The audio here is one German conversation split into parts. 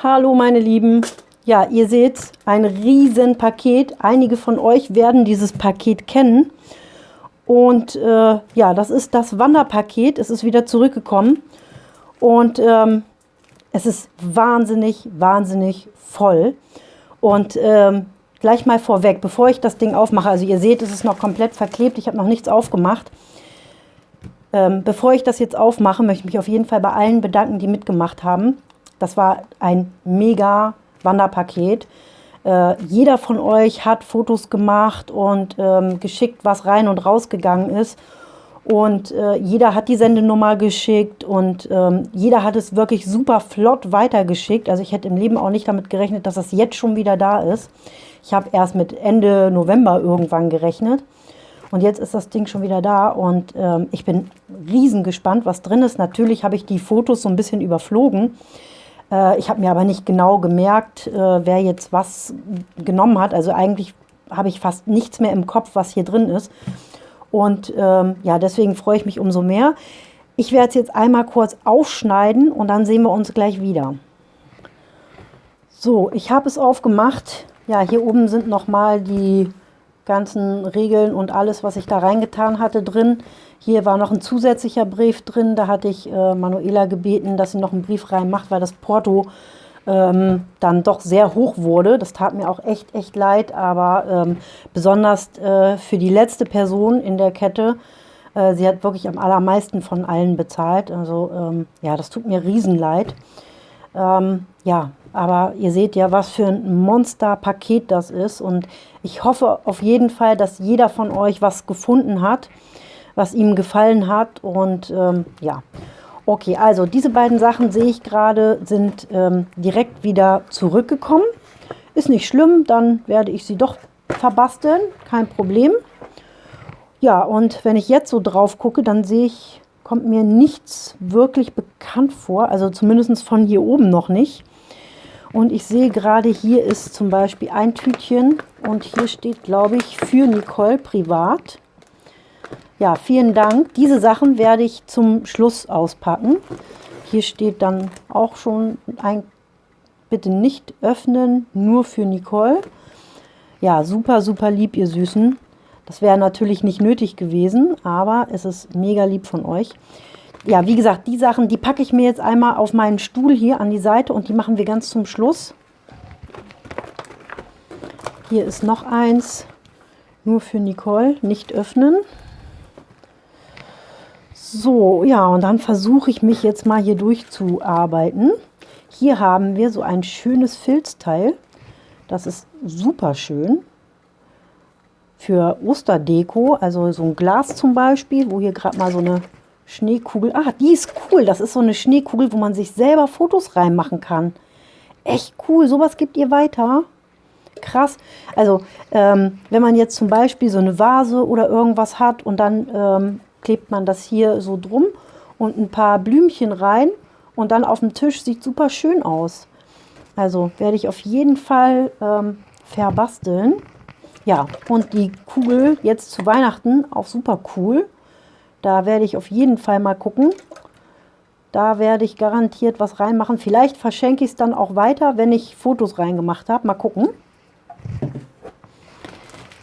Hallo meine Lieben. Ja, ihr seht ein riesen Paket. Einige von euch werden dieses Paket kennen. Und äh, ja, das ist das Wanderpaket. Es ist wieder zurückgekommen. Und ähm, es ist wahnsinnig, wahnsinnig voll. Und ähm, gleich mal vorweg, bevor ich das Ding aufmache, also ihr seht, es ist noch komplett verklebt. Ich habe noch nichts aufgemacht. Ähm, bevor ich das jetzt aufmache, möchte ich mich auf jeden Fall bei allen bedanken, die mitgemacht haben. Das war ein mega Wanderpaket. Äh, jeder von euch hat Fotos gemacht und ähm, geschickt, was rein und rausgegangen ist. Und äh, jeder hat die Sendenummer geschickt und ähm, jeder hat es wirklich super flott weitergeschickt. Also ich hätte im Leben auch nicht damit gerechnet, dass das jetzt schon wieder da ist. Ich habe erst mit Ende November irgendwann gerechnet. Und jetzt ist das Ding schon wieder da und ähm, ich bin riesen gespannt, was drin ist. Natürlich habe ich die Fotos so ein bisschen überflogen. Äh, ich habe mir aber nicht genau gemerkt, äh, wer jetzt was genommen hat. Also eigentlich habe ich fast nichts mehr im Kopf, was hier drin ist. Und ähm, ja, deswegen freue ich mich umso mehr. Ich werde es jetzt einmal kurz aufschneiden und dann sehen wir uns gleich wieder. So, ich habe es aufgemacht. Ja, hier oben sind nochmal die ganzen Regeln und alles, was ich da reingetan hatte, drin. Hier war noch ein zusätzlicher Brief drin. Da hatte ich äh, Manuela gebeten, dass sie noch einen Brief reinmacht, weil das Porto ähm, dann doch sehr hoch wurde. Das tat mir auch echt, echt leid. Aber ähm, besonders äh, für die letzte Person in der Kette, äh, sie hat wirklich am allermeisten von allen bezahlt. Also ähm, ja, das tut mir Riesenleid. Ähm, ja, aber ihr seht ja, was für ein Monster-Paket das ist. Und ich hoffe auf jeden Fall, dass jeder von euch was gefunden hat was ihm gefallen hat. Und ähm, ja, okay, also diese beiden Sachen sehe ich gerade, sind ähm, direkt wieder zurückgekommen. Ist nicht schlimm, dann werde ich sie doch verbasteln, kein Problem. Ja, und wenn ich jetzt so drauf gucke, dann sehe ich, kommt mir nichts wirklich bekannt vor, also zumindest von hier oben noch nicht. Und ich sehe gerade, hier ist zum Beispiel ein Tütchen und hier steht, glaube ich, für Nicole privat. Ja, vielen Dank. Diese Sachen werde ich zum Schluss auspacken. Hier steht dann auch schon ein Bitte nicht öffnen, nur für Nicole. Ja, super, super lieb, ihr Süßen. Das wäre natürlich nicht nötig gewesen, aber es ist mega lieb von euch. Ja, wie gesagt, die Sachen, die packe ich mir jetzt einmal auf meinen Stuhl hier an die Seite und die machen wir ganz zum Schluss. Hier ist noch eins, nur für Nicole, nicht öffnen. So, ja, und dann versuche ich mich jetzt mal hier durchzuarbeiten. Hier haben wir so ein schönes Filzteil. Das ist super schön für Osterdeko. Also so ein Glas zum Beispiel, wo hier gerade mal so eine Schneekugel... Ah, die ist cool. Das ist so eine Schneekugel, wo man sich selber Fotos reinmachen kann. Echt cool. Sowas gibt ihr weiter. Krass. Also, ähm, wenn man jetzt zum Beispiel so eine Vase oder irgendwas hat und dann ähm, klebt man das hier so drum und ein paar Blümchen rein und dann auf dem Tisch sieht super schön aus. Also werde ich auf jeden Fall ähm, verbasteln. Ja, und die Kugel jetzt zu Weihnachten auch super cool. Da werde ich auf jeden Fall mal gucken. Da werde ich garantiert was reinmachen. Vielleicht verschenke ich es dann auch weiter, wenn ich Fotos reingemacht habe. Mal gucken.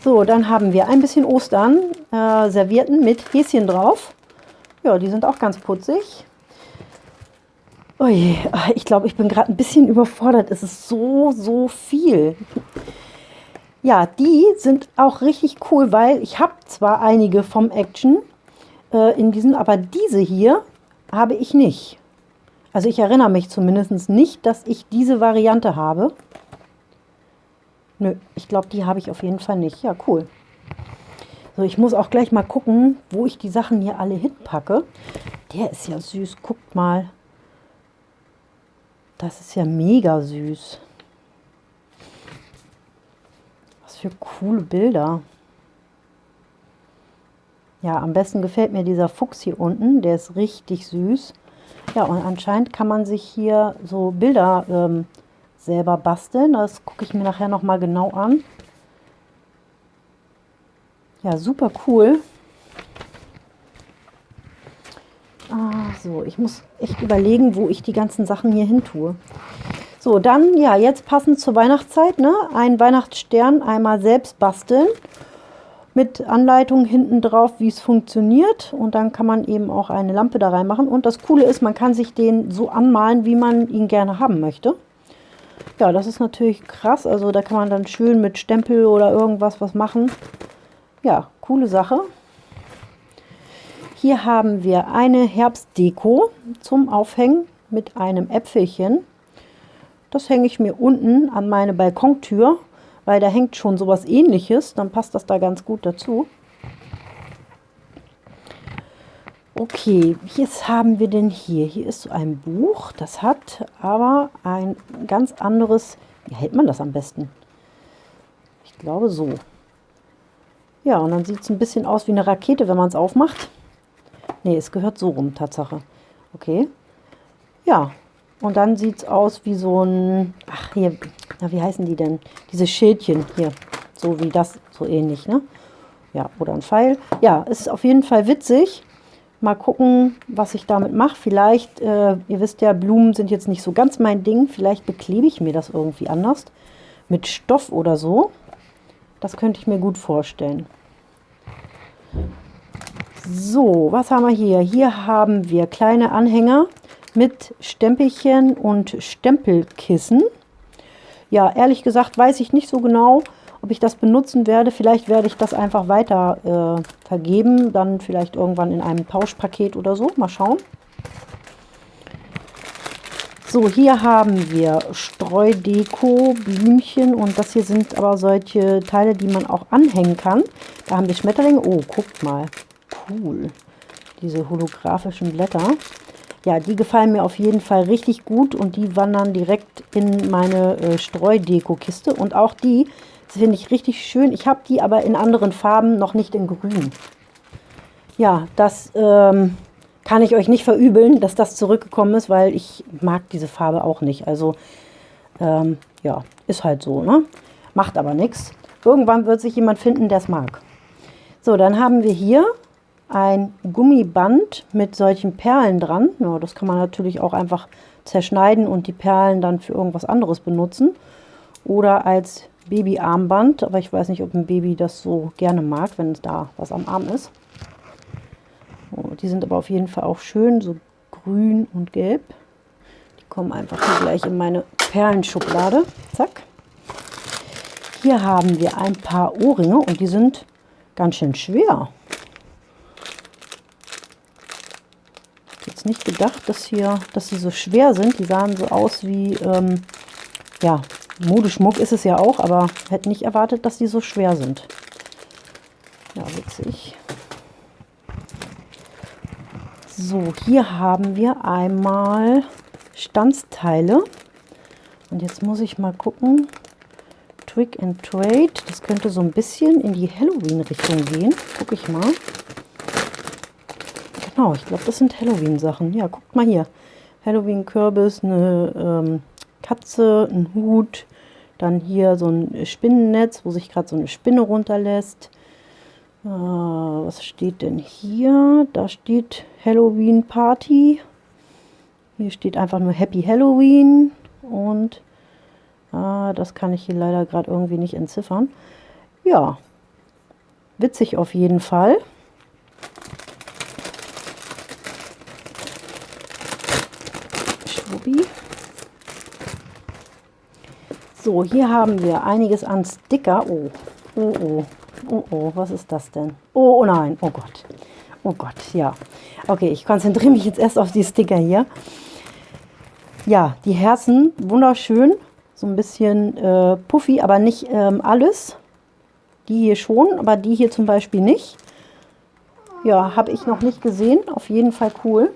So, dann haben wir ein bisschen Ostern äh, Servierten mit Häschen drauf. Ja, die sind auch ganz putzig. Ui, ich glaube, ich bin gerade ein bisschen überfordert. Es ist so, so viel. Ja, die sind auch richtig cool, weil ich habe zwar einige vom Action äh, in diesen, aber diese hier habe ich nicht. Also ich erinnere mich zumindest nicht, dass ich diese Variante habe. Nö, ich glaube, die habe ich auf jeden Fall nicht. Ja, cool. So, ich muss auch gleich mal gucken, wo ich die Sachen hier alle hinpacke. Der ist ja süß. Guckt mal. Das ist ja mega süß. Was für coole Bilder. Ja, am besten gefällt mir dieser Fuchs hier unten. Der ist richtig süß. Ja, und anscheinend kann man sich hier so Bilder ähm, selber basteln. Das gucke ich mir nachher noch mal genau an. Ja, super cool. Ah, so, ich muss echt überlegen, wo ich die ganzen Sachen hier hin tue. So, dann, ja, jetzt passend zur Weihnachtszeit, ne? Ein Weihnachtsstern einmal selbst basteln mit Anleitung hinten drauf, wie es funktioniert. Und dann kann man eben auch eine Lampe da reinmachen. Und das Coole ist, man kann sich den so anmalen, wie man ihn gerne haben möchte. Ja, das ist natürlich krass. Also da kann man dann schön mit Stempel oder irgendwas was machen. Ja, coole Sache. Hier haben wir eine Herbstdeko zum Aufhängen mit einem Äpfelchen. Das hänge ich mir unten an meine Balkontür, weil da hängt schon sowas ähnliches. Dann passt das da ganz gut dazu. Okay, was haben wir denn hier? Hier ist so ein Buch, das hat aber ein ganz anderes... Wie hält man das am besten? Ich glaube so. Ja, und dann sieht es ein bisschen aus wie eine Rakete, wenn man es aufmacht. Ne, es gehört so rum, Tatsache. Okay. Ja, und dann sieht es aus wie so ein, ach hier, na, wie heißen die denn? Diese Schildchen hier, so wie das, so ähnlich, ne? Ja, oder ein Pfeil. Ja, ist auf jeden Fall witzig. Mal gucken, was ich damit mache. Vielleicht, äh, ihr wisst ja, Blumen sind jetzt nicht so ganz mein Ding. Vielleicht beklebe ich mir das irgendwie anders. Mit Stoff oder so. Das könnte ich mir gut vorstellen. So, was haben wir hier? Hier haben wir kleine Anhänger mit Stempelchen und Stempelkissen. Ja, ehrlich gesagt weiß ich nicht so genau, ob ich das benutzen werde. Vielleicht werde ich das einfach weiter äh, vergeben, dann vielleicht irgendwann in einem Tauschpaket oder so. Mal schauen. So, hier haben wir Streudeko, Blümchen und das hier sind aber solche Teile, die man auch anhängen kann. Da haben wir Schmetterlinge. Oh, guckt mal. Cool. Diese holographischen Blätter ja, die gefallen mir auf jeden Fall richtig gut und die wandern direkt in meine äh, Streudeko-Kiste. Und auch die finde ich richtig schön. Ich habe die aber in anderen Farben, noch nicht in grün. Ja, das ähm, kann ich euch nicht verübeln, dass das zurückgekommen ist, weil ich mag diese Farbe auch nicht. Also, ähm, ja, ist halt so, ne? Macht aber nichts. Irgendwann wird sich jemand finden, der es mag. So, dann haben wir hier ein Gummiband mit solchen Perlen dran. Ja, das kann man natürlich auch einfach zerschneiden und die Perlen dann für irgendwas anderes benutzen. Oder als Babyarmband, aber ich weiß nicht, ob ein Baby das so gerne mag, wenn es da was am Arm ist. Oh, die sind aber auf jeden Fall auch schön, so grün und gelb. Die kommen einfach hier gleich in meine Perlenschublade. Zack. Hier haben wir ein paar Ohrringe und die sind ganz schön schwer. nicht gedacht, dass hier, dass sie so schwer sind. Die sahen so aus wie, ähm, ja, Modeschmuck ist es ja auch, aber hätte nicht erwartet, dass die so schwer sind. Ja, witzig. So, hier haben wir einmal Stanzteile. Und jetzt muss ich mal gucken. Trick and Trade. Das könnte so ein bisschen in die Halloween-Richtung gehen. Gucke ich mal. Genau, ich glaube, das sind Halloween-Sachen. Ja, guckt mal hier. Halloween-Kürbis, eine ähm, Katze, ein Hut, dann hier so ein Spinnennetz, wo sich gerade so eine Spinne runterlässt. Äh, was steht denn hier? Da steht Halloween Party. Hier steht einfach nur Happy Halloween und äh, das kann ich hier leider gerade irgendwie nicht entziffern. Ja, witzig auf jeden Fall. So, hier haben wir einiges an Sticker. Oh, oh, oh, oh, oh, was ist das denn? Oh, oh nein, oh Gott. Oh Gott, ja. Okay, ich konzentriere mich jetzt erst auf die Sticker hier. Ja, die Herzen, wunderschön. So ein bisschen äh, puffy, aber nicht ähm, alles. Die hier schon, aber die hier zum Beispiel nicht. Ja, habe ich noch nicht gesehen. Auf jeden Fall cool.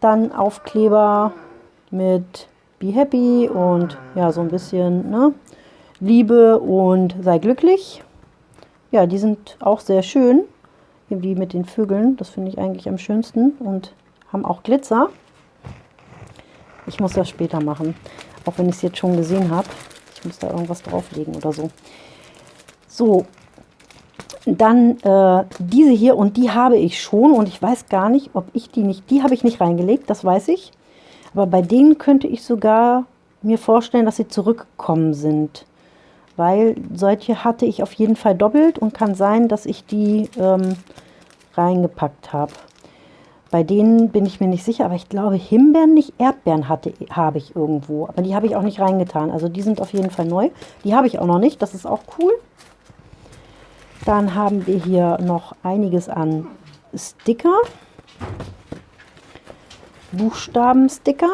Dann Aufkleber mit Be Happy und ja, so ein bisschen ne, Liebe und sei glücklich. Ja, die sind auch sehr schön, wie mit den Vögeln. Das finde ich eigentlich am schönsten und haben auch Glitzer. Ich muss das später machen, auch wenn ich es jetzt schon gesehen habe. Ich muss da irgendwas drauflegen oder so. So, dann äh, diese hier und die habe ich schon und ich weiß gar nicht, ob ich die nicht, die habe ich nicht reingelegt, das weiß ich. Aber bei denen könnte ich sogar mir vorstellen, dass sie zurückgekommen sind. Weil solche hatte ich auf jeden Fall doppelt und kann sein, dass ich die ähm, reingepackt habe. Bei denen bin ich mir nicht sicher, aber ich glaube Himbeeren, nicht Erdbeeren hatte, habe ich irgendwo. Aber die habe ich auch nicht reingetan. Also die sind auf jeden Fall neu. Die habe ich auch noch nicht, das ist auch cool. Dann haben wir hier noch einiges an Sticker. Buchstabensticker.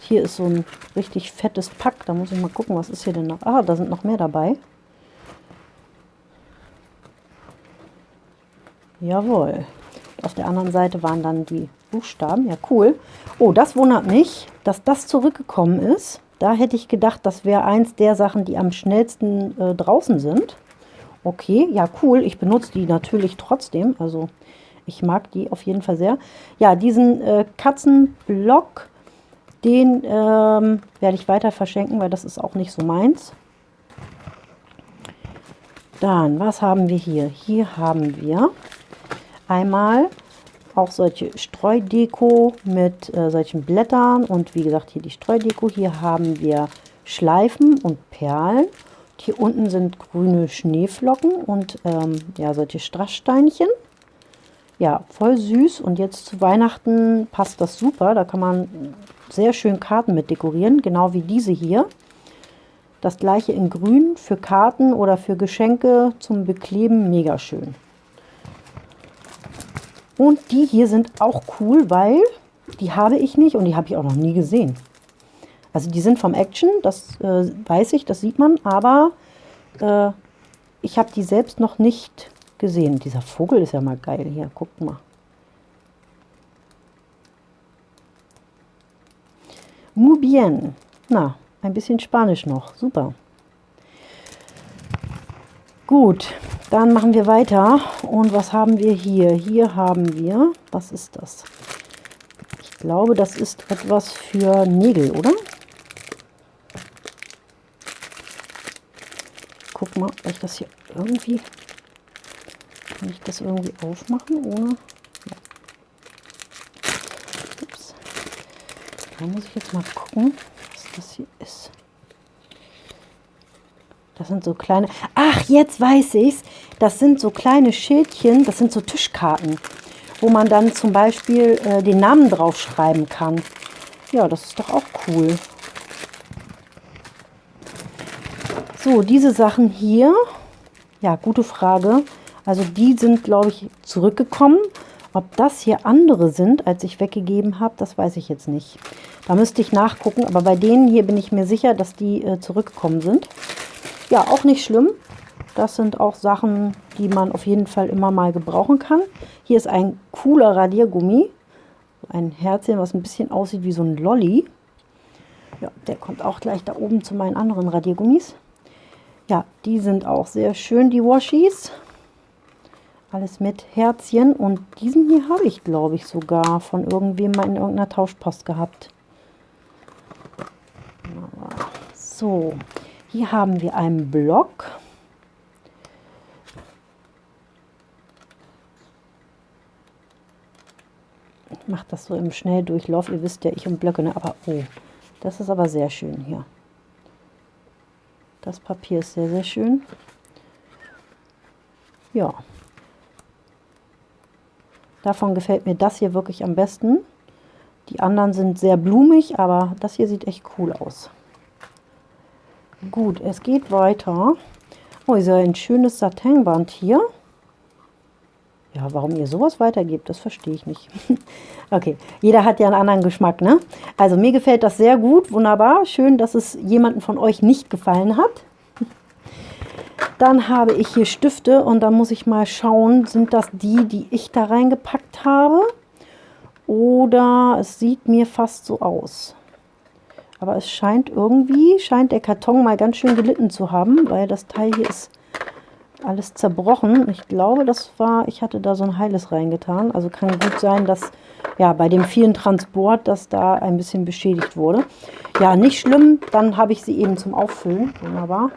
Hier ist so ein richtig fettes Pack. Da muss ich mal gucken, was ist hier denn noch. Ah, da sind noch mehr dabei. Jawohl. Auf der anderen Seite waren dann die Buchstaben. Ja, cool. Oh, das wundert mich, dass das zurückgekommen ist. Da hätte ich gedacht, das wäre eins der Sachen, die am schnellsten äh, draußen sind. Okay, ja cool. Ich benutze die natürlich trotzdem. Also ich mag die auf jeden Fall sehr. Ja, diesen äh, Katzenblock, den ähm, werde ich weiter verschenken, weil das ist auch nicht so meins. Dann, was haben wir hier? Hier haben wir einmal auch solche Streudeko mit äh, solchen Blättern und wie gesagt hier die Streudeko. Hier haben wir Schleifen und Perlen. Hier unten sind grüne Schneeflocken und ähm, ja, solche Strasssteinchen. Ja, voll süß und jetzt zu Weihnachten passt das super. Da kann man sehr schön Karten mit dekorieren, genau wie diese hier. Das gleiche in grün für Karten oder für Geschenke zum Bekleben, mega schön. Und die hier sind auch cool, weil die habe ich nicht und die habe ich auch noch nie gesehen. Also die sind vom Action, das äh, weiß ich, das sieht man, aber äh, ich habe die selbst noch nicht gesehen. Dieser Vogel ist ja mal geil hier, guckt mal. Muy bien. Na, ein bisschen Spanisch noch, super. Gut, dann machen wir weiter. Und was haben wir hier? Hier haben wir, was ist das? Ich glaube, das ist etwas für Nägel, oder? Guck mal, ob ich das hier irgendwie... Kann ich das irgendwie aufmachen, ohne... Ja. Ups. Da muss ich jetzt mal gucken, was das hier ist. Das sind so kleine... Ach, jetzt weiß ich's. Das sind so kleine Schildchen, das sind so Tischkarten, wo man dann zum Beispiel äh, den Namen draufschreiben kann. Ja, das ist doch auch cool. So, diese Sachen hier, ja, gute Frage. Also die sind, glaube ich, zurückgekommen. Ob das hier andere sind, als ich weggegeben habe, das weiß ich jetzt nicht. Da müsste ich nachgucken, aber bei denen hier bin ich mir sicher, dass die äh, zurückgekommen sind. Ja, auch nicht schlimm. Das sind auch Sachen, die man auf jeden Fall immer mal gebrauchen kann. Hier ist ein cooler Radiergummi. Ein Herzchen, was ein bisschen aussieht wie so ein Lolli. Ja, der kommt auch gleich da oben zu meinen anderen Radiergummis. Ja, die sind auch sehr schön, die Washies. Alles mit Herzchen. Und diesen hier habe ich, glaube ich, sogar von irgendwem mal in irgendeiner Tauschpost gehabt. So, hier haben wir einen Block. Ich mache das so im Schnelldurchlauf. Ihr wisst ja, ich und Blöcke, ne? aber oh, das ist aber sehr schön hier. Das Papier ist sehr, sehr schön. Ja. Davon gefällt mir das hier wirklich am besten. Die anderen sind sehr blumig, aber das hier sieht echt cool aus. Gut, es geht weiter. Oh, ist ja ein schönes Satinband hier. Ja, warum ihr sowas weitergebt, das verstehe ich nicht. okay, jeder hat ja einen anderen Geschmack, ne? Also mir gefällt das sehr gut, wunderbar. Schön, dass es jemanden von euch nicht gefallen hat. Dann habe ich hier Stifte und da muss ich mal schauen, sind das die, die ich da reingepackt habe? Oder es sieht mir fast so aus. Aber es scheint irgendwie, scheint der Karton mal ganz schön gelitten zu haben, weil das Teil hier ist alles zerbrochen. Ich glaube, das war, ich hatte da so ein heiles reingetan. Also kann gut sein, dass ja bei dem vielen Transport, dass da ein bisschen beschädigt wurde. Ja, nicht schlimm, dann habe ich sie eben zum Auffüllen. Wunderbar.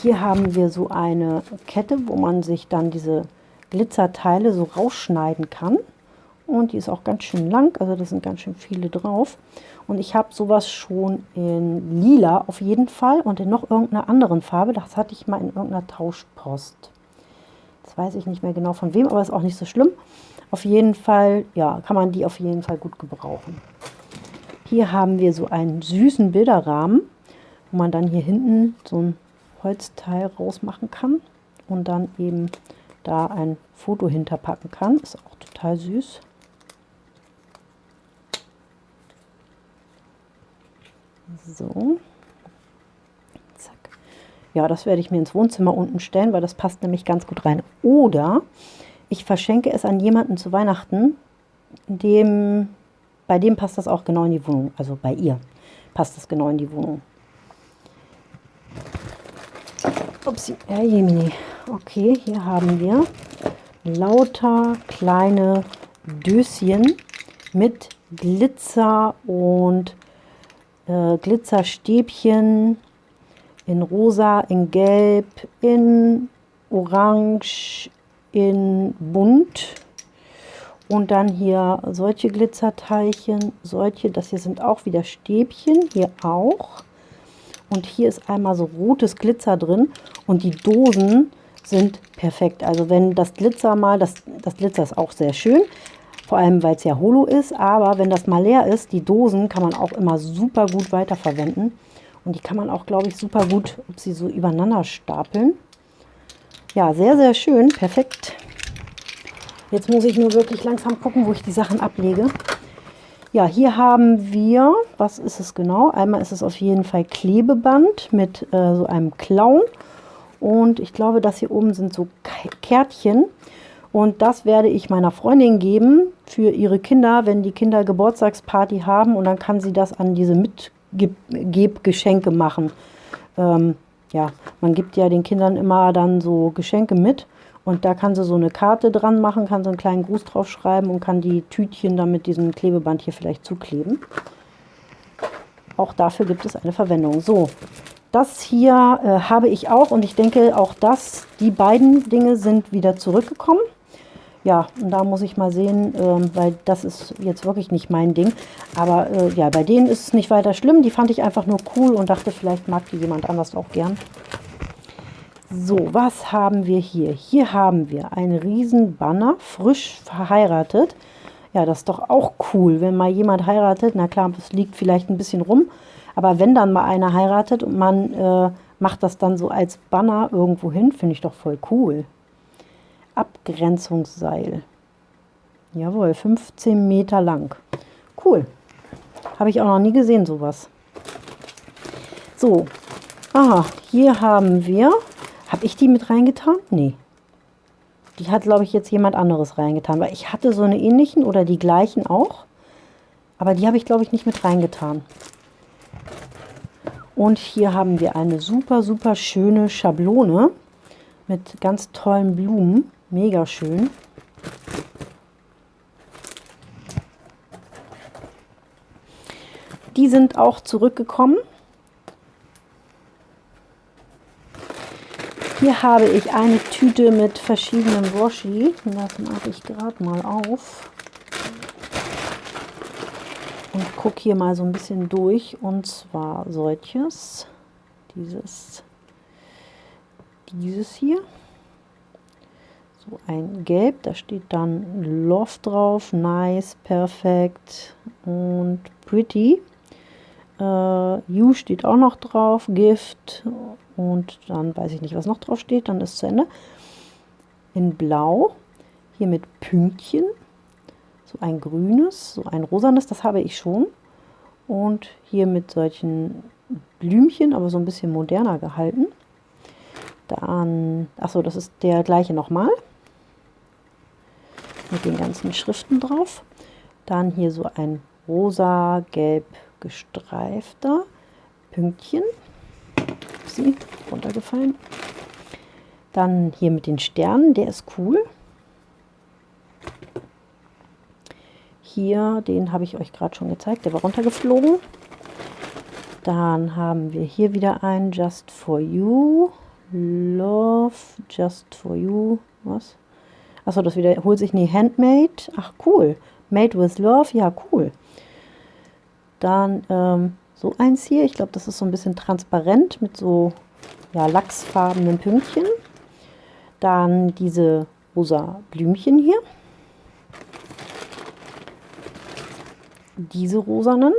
Hier haben wir so eine Kette, wo man sich dann diese Glitzerteile so rausschneiden kann und die ist auch ganz schön lang, also da sind ganz schön viele drauf. Und ich habe sowas schon in lila auf jeden Fall und in noch irgendeiner anderen Farbe. Das hatte ich mal in irgendeiner Tauschpost. Das weiß ich nicht mehr genau von wem, aber ist auch nicht so schlimm. Auf jeden Fall, ja, kann man die auf jeden Fall gut gebrauchen. Hier haben wir so einen süßen Bilderrahmen, wo man dann hier hinten so ein Holzteil rausmachen kann und dann eben da ein Foto hinterpacken kann. Ist auch total süß. So. Zack. Ja, das werde ich mir ins Wohnzimmer unten stellen, weil das passt nämlich ganz gut rein. Oder ich verschenke es an jemanden zu Weihnachten, dem, bei dem passt das auch genau in die Wohnung. Also bei ihr passt das genau in die Wohnung. Upsi, ja, Jemini. Okay, hier haben wir lauter kleine Döschen mit Glitzer und äh, Glitzerstäbchen in rosa, in gelb, in orange, in bunt. Und dann hier solche Glitzerteilchen, solche, das hier sind auch wieder Stäbchen, hier auch. Und hier ist einmal so rotes Glitzer drin und die Dosen sind perfekt. Also wenn das Glitzer mal, das, das Glitzer ist auch sehr schön, vor allem weil es ja holo ist, aber wenn das mal leer ist, die Dosen kann man auch immer super gut weiterverwenden. Und die kann man auch, glaube ich, super gut, ob sie so übereinander stapeln. Ja, sehr, sehr schön, perfekt. Jetzt muss ich nur wirklich langsam gucken, wo ich die Sachen ablege. Ja, hier haben wir, was ist es genau? Einmal ist es auf jeden Fall Klebeband mit äh, so einem Clown. Und ich glaube, das hier oben sind so Kärtchen. Und das werde ich meiner Freundin geben für ihre Kinder, wenn die Kinder Geburtstagsparty haben. Und dann kann sie das an diese Mitgebgeschenke machen. Ähm, ja, man gibt ja den Kindern immer dann so Geschenke mit. Und da kann sie so eine Karte dran machen, kann so einen kleinen Gruß drauf schreiben und kann die Tütchen dann mit diesem Klebeband hier vielleicht zukleben. Auch dafür gibt es eine Verwendung. So, das hier äh, habe ich auch und ich denke auch das, die beiden Dinge sind wieder zurückgekommen. Ja, und da muss ich mal sehen, äh, weil das ist jetzt wirklich nicht mein Ding. Aber äh, ja, bei denen ist es nicht weiter schlimm. Die fand ich einfach nur cool und dachte, vielleicht mag die jemand anders auch gern. So, was haben wir hier? Hier haben wir einen riesen Banner, frisch verheiratet. Ja, das ist doch auch cool, wenn mal jemand heiratet. Na klar, es liegt vielleicht ein bisschen rum. Aber wenn dann mal einer heiratet und man äh, macht das dann so als Banner irgendwo hin, finde ich doch voll cool. Abgrenzungsseil. Jawohl, 15 Meter lang. Cool. Habe ich auch noch nie gesehen, sowas. So. Aha, hier haben wir habe ich die mit reingetan? Nee. Die hat, glaube ich, jetzt jemand anderes reingetan. Weil ich hatte so eine ähnlichen oder die gleichen auch. Aber die habe ich, glaube ich, nicht mit reingetan. Und hier haben wir eine super, super schöne Schablone mit ganz tollen Blumen. Mega schön. Die sind auch zurückgekommen. Hier habe ich eine Tüte mit verschiedenen Washi. Das mache ich gerade mal auf. Und gucke hier mal so ein bisschen durch. Und zwar solches. Dieses. Dieses hier. So ein Gelb. Da steht dann Love drauf. Nice, perfekt und pretty. Uh, you steht auch noch drauf. Gift und dann weiß ich nicht, was noch drauf steht, dann ist zu Ende. In Blau, hier mit Pünktchen, so ein grünes, so ein rosanes, das habe ich schon. Und hier mit solchen Blümchen, aber so ein bisschen moderner gehalten. Dann, achso, das ist der gleiche nochmal. Mit den ganzen Schriften drauf. Dann hier so ein rosa-gelb gestreifter Pünktchen sie runtergefallen. Dann hier mit den Sternen, der ist cool. Hier, den habe ich euch gerade schon gezeigt, der war runtergeflogen. Dann haben wir hier wieder einen Just for You. Love Just for You. Was? Achso, das wiederholt sich. Nee, Handmade. Ach, cool. Made with Love, ja cool. Dann ähm, so eins hier, ich glaube, das ist so ein bisschen transparent mit so ja, lachsfarbenen Pünktchen. Dann diese rosa Blümchen hier. Diese rosanen.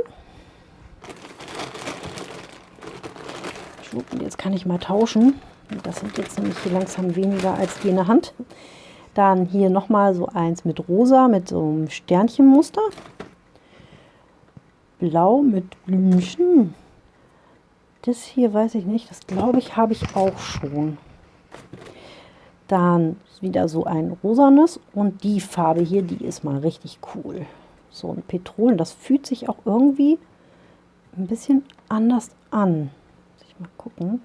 Jetzt kann ich mal tauschen. Das sind jetzt nämlich hier langsam weniger als die in der Hand. Dann hier nochmal so eins mit rosa, mit so einem Sternchenmuster. Blau mit Blümchen. Das hier weiß ich nicht, das glaube ich habe ich auch schon. Dann wieder so ein rosanes und die Farbe hier, die ist mal richtig cool. So ein Petrolen, das fühlt sich auch irgendwie ein bisschen anders an. Muss ich mal gucken.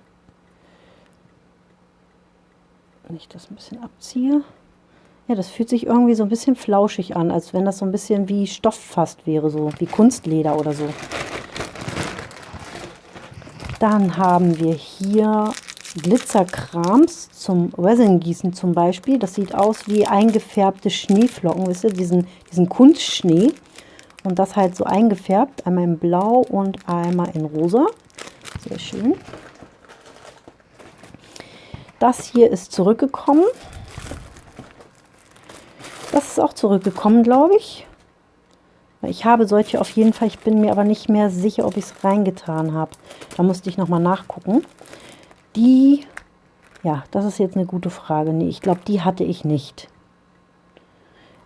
Wenn ich das ein bisschen abziehe. Ja, das fühlt sich irgendwie so ein bisschen flauschig an, als wenn das so ein bisschen wie Stoff fast wäre, so wie Kunstleder oder so. Dann haben wir hier Glitzerkrams zum Resin-Gießen zum Beispiel. Das sieht aus wie eingefärbte Schneeflocken, wisst ihr, diesen, diesen Kunstschnee. Und das halt so eingefärbt, einmal in Blau und einmal in Rosa. Sehr schön. Das hier ist zurückgekommen. Das ist auch zurückgekommen, glaube ich. Ich habe solche auf jeden Fall, ich bin mir aber nicht mehr sicher, ob ich es reingetan habe. Da musste ich nochmal nachgucken. Die, ja, das ist jetzt eine gute Frage. Nee, ich glaube, die hatte ich nicht.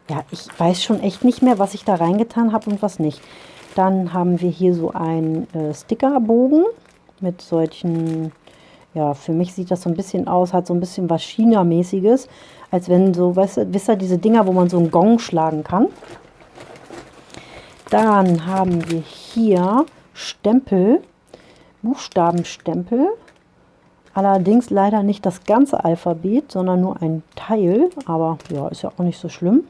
Ja, ich weiß schon echt nicht mehr, was ich da reingetan habe und was nicht. Dann haben wir hier so einen äh, Stickerbogen mit solchen, ja, für mich sieht das so ein bisschen aus, hat so ein bisschen was China-mäßiges als wenn so, weißt du, wisst ihr, diese Dinger, wo man so einen Gong schlagen kann. Dann haben wir hier Stempel, Buchstabenstempel. Allerdings leider nicht das ganze Alphabet, sondern nur ein Teil. Aber ja, ist ja auch nicht so schlimm.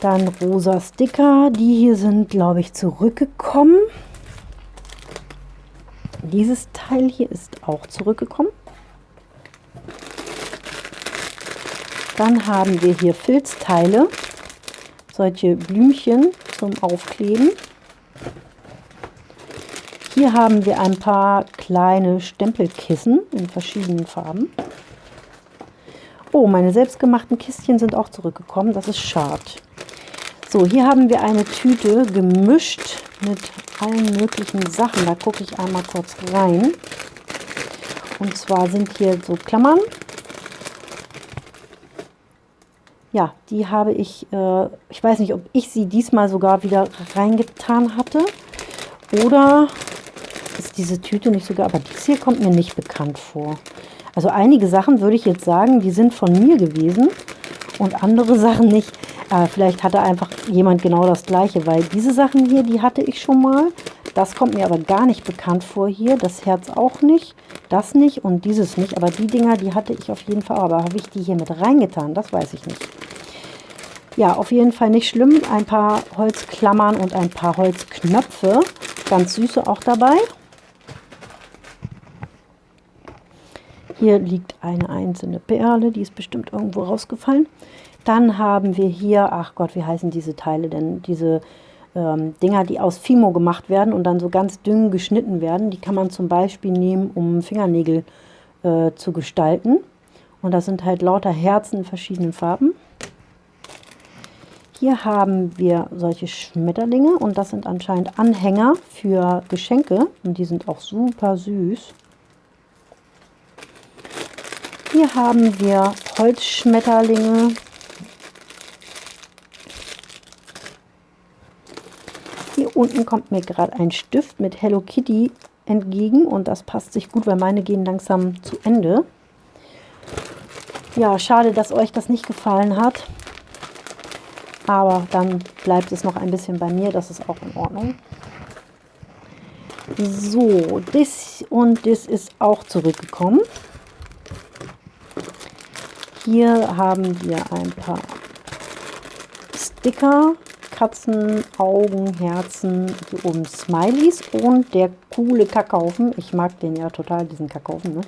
Dann rosa Sticker. Die hier sind, glaube ich, zurückgekommen. Dieses Teil hier ist auch zurückgekommen. Dann haben wir hier Filzteile, solche Blümchen zum Aufkleben. Hier haben wir ein paar kleine Stempelkissen in verschiedenen Farben. Oh, meine selbstgemachten Kistchen sind auch zurückgekommen. Das ist schade. So, hier haben wir eine Tüte gemischt mit allen möglichen Sachen. Da gucke ich einmal kurz rein. Und zwar sind hier so Klammern. Ja, die habe ich, äh, ich weiß nicht, ob ich sie diesmal sogar wieder reingetan hatte. Oder ist diese Tüte nicht sogar, aber dies hier kommt mir nicht bekannt vor. Also einige Sachen würde ich jetzt sagen, die sind von mir gewesen und andere Sachen nicht. Äh, vielleicht hatte einfach jemand genau das gleiche, weil diese Sachen hier, die hatte ich schon mal. Das kommt mir aber gar nicht bekannt vor hier. Das Herz auch nicht, das nicht und dieses nicht. Aber die Dinger, die hatte ich auf jeden Fall. Aber habe ich die hier mit reingetan? Das weiß ich nicht. Ja, auf jeden Fall nicht schlimm. Ein paar Holzklammern und ein paar Holzknöpfe. Ganz süße auch dabei. Hier liegt eine einzelne Perle, die ist bestimmt irgendwo rausgefallen. Dann haben wir hier, ach Gott, wie heißen diese Teile denn? Diese ähm, Dinger, die aus Fimo gemacht werden und dann so ganz dünn geschnitten werden. Die kann man zum Beispiel nehmen, um Fingernägel äh, zu gestalten. Und das sind halt lauter Herzen in verschiedenen Farben. Hier haben wir solche Schmetterlinge und das sind anscheinend Anhänger für Geschenke und die sind auch super süß. Hier haben wir Holzschmetterlinge. Hier unten kommt mir gerade ein Stift mit Hello Kitty entgegen und das passt sich gut, weil meine gehen langsam zu Ende. Ja, schade, dass euch das nicht gefallen hat. Aber dann bleibt es noch ein bisschen bei mir, das ist auch in Ordnung. So, das und das ist auch zurückgekommen. Hier haben wir ein paar Sticker, Katzen, Augen, Herzen, hier oben Smileys und der coole Kackhaufen. Ich mag den ja total, diesen Kackhaufen. Ne?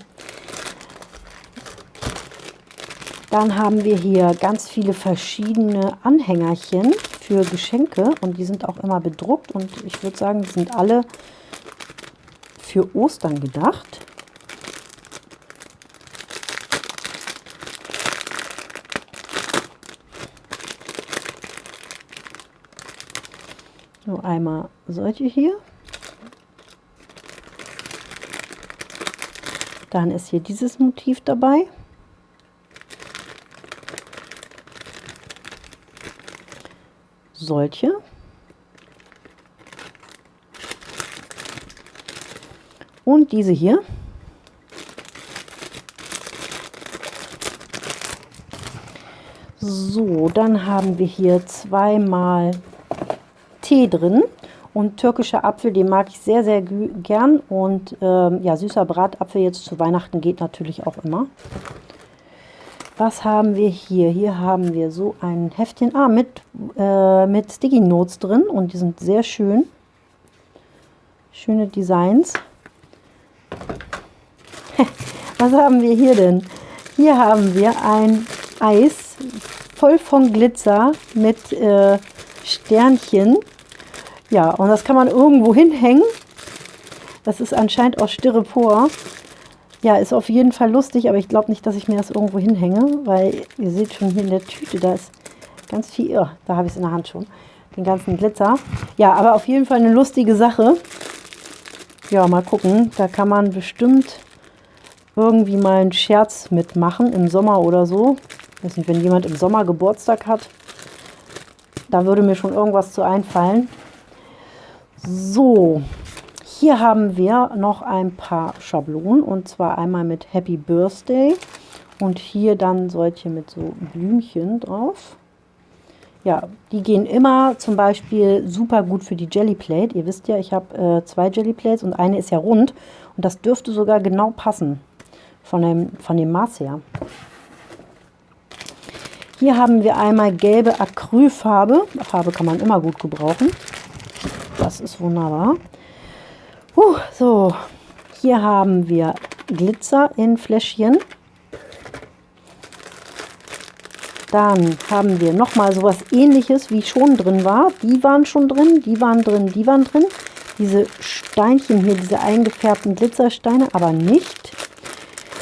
Dann haben wir hier ganz viele verschiedene Anhängerchen für Geschenke und die sind auch immer bedruckt und ich würde sagen, die sind alle für Ostern gedacht. Einmal solche hier. Dann ist hier dieses Motiv dabei. Solche. Und diese hier. So, dann haben wir hier zweimal Tee drin. Und türkischer Apfel, den mag ich sehr, sehr gern. Und ähm, ja, süßer Bratapfel jetzt zu Weihnachten geht natürlich auch immer. Was haben wir hier? Hier haben wir so ein Heftchen ah, mit, äh, mit Sticky Notes drin und die sind sehr schön. Schöne Designs. Was haben wir hier denn? Hier haben wir ein Eis voll von Glitzer mit äh, Sternchen. Ja, und das kann man irgendwo hinhängen. Das ist anscheinend aus Styropor. Ja, ist auf jeden Fall lustig, aber ich glaube nicht, dass ich mir das irgendwo hinhänge, weil ihr seht schon hier in der Tüte, da ist ganz viel, oh, da habe ich es in der Hand schon, den ganzen Glitzer. Ja, aber auf jeden Fall eine lustige Sache. Ja, mal gucken, da kann man bestimmt irgendwie mal einen Scherz mitmachen im Sommer oder so. Ich weiß nicht, wenn jemand im Sommer Geburtstag hat, da würde mir schon irgendwas zu einfallen. So, hier haben wir noch ein paar Schablonen und zwar einmal mit Happy Birthday und hier dann solche mit so Blümchen drauf. Ja, die gehen immer zum Beispiel super gut für die Jelly Plate. Ihr wisst ja, ich habe äh, zwei Jelly Plates und eine ist ja rund und das dürfte sogar genau passen von dem, von dem Maß her. Hier haben wir einmal gelbe Acrylfarbe. Farbe kann man immer gut gebrauchen. Das ist wunderbar. Uh, so, hier haben wir Glitzer in Fläschchen. Dann haben wir nochmal sowas ähnliches, wie schon drin war. Die waren schon drin, die waren drin, die waren drin. Diese Steinchen hier, diese eingefärbten Glitzersteine, aber nicht.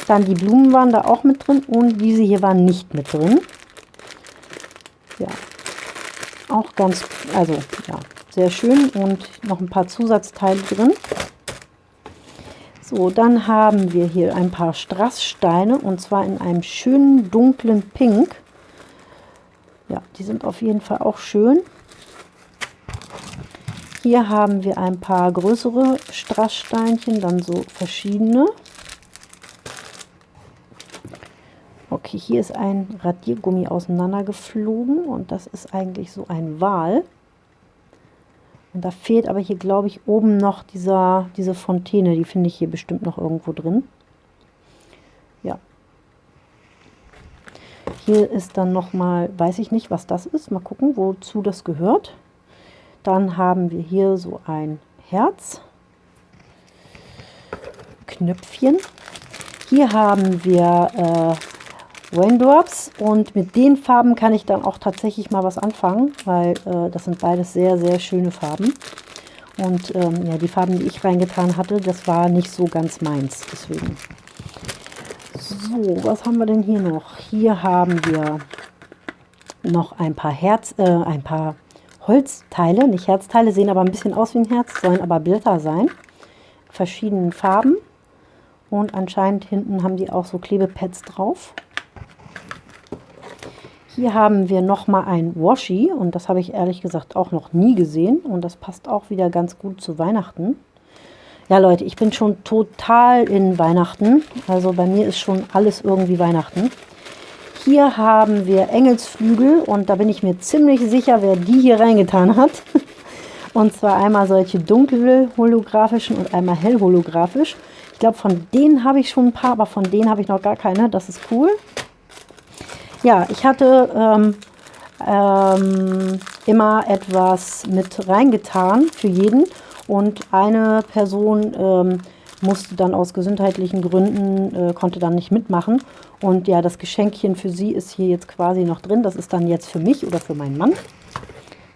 Dann die Blumen waren da auch mit drin und diese hier waren nicht mit drin. Ja, auch ganz, also ja, sehr schön und noch ein paar Zusatzteile drin. So, dann haben wir hier ein paar Strasssteine und zwar in einem schönen dunklen Pink. Ja, die sind auf jeden Fall auch schön. Hier haben wir ein paar größere Strasssteinchen, dann so verschiedene. Okay, hier ist ein Radiergummi auseinandergeflogen und das ist eigentlich so ein Wal. Und da fehlt aber hier, glaube ich, oben noch dieser, diese Fontäne. Die finde ich hier bestimmt noch irgendwo drin. Ja. Hier ist dann nochmal, weiß ich nicht, was das ist. Mal gucken, wozu das gehört. Dann haben wir hier so ein Herz. Knöpfchen. Hier haben wir äh, Raindrops und mit den Farben kann ich dann auch tatsächlich mal was anfangen, weil äh, das sind beides sehr, sehr schöne Farben. Und ähm, ja, die Farben, die ich reingetan hatte, das war nicht so ganz meins, deswegen. So, was haben wir denn hier noch? Hier haben wir noch ein paar Herz, äh, ein paar Holzteile, nicht Herzteile, sehen aber ein bisschen aus wie ein Herz, sollen aber Blätter sein. Verschiedenen Farben. Und anscheinend hinten haben die auch so Klebepads drauf. Hier haben wir nochmal ein Washi und das habe ich ehrlich gesagt auch noch nie gesehen und das passt auch wieder ganz gut zu Weihnachten. Ja Leute, ich bin schon total in Weihnachten, also bei mir ist schon alles irgendwie Weihnachten. Hier haben wir Engelsflügel und da bin ich mir ziemlich sicher, wer die hier reingetan hat. Und zwar einmal solche dunkel holographischen und einmal hell holographisch. Ich glaube, von denen habe ich schon ein paar, aber von denen habe ich noch gar keine. Das ist cool. Ja, ich hatte ähm, ähm, immer etwas mit reingetan für jeden und eine Person ähm, musste dann aus gesundheitlichen Gründen, äh, konnte dann nicht mitmachen. Und ja, das Geschenkchen für sie ist hier jetzt quasi noch drin. Das ist dann jetzt für mich oder für meinen Mann.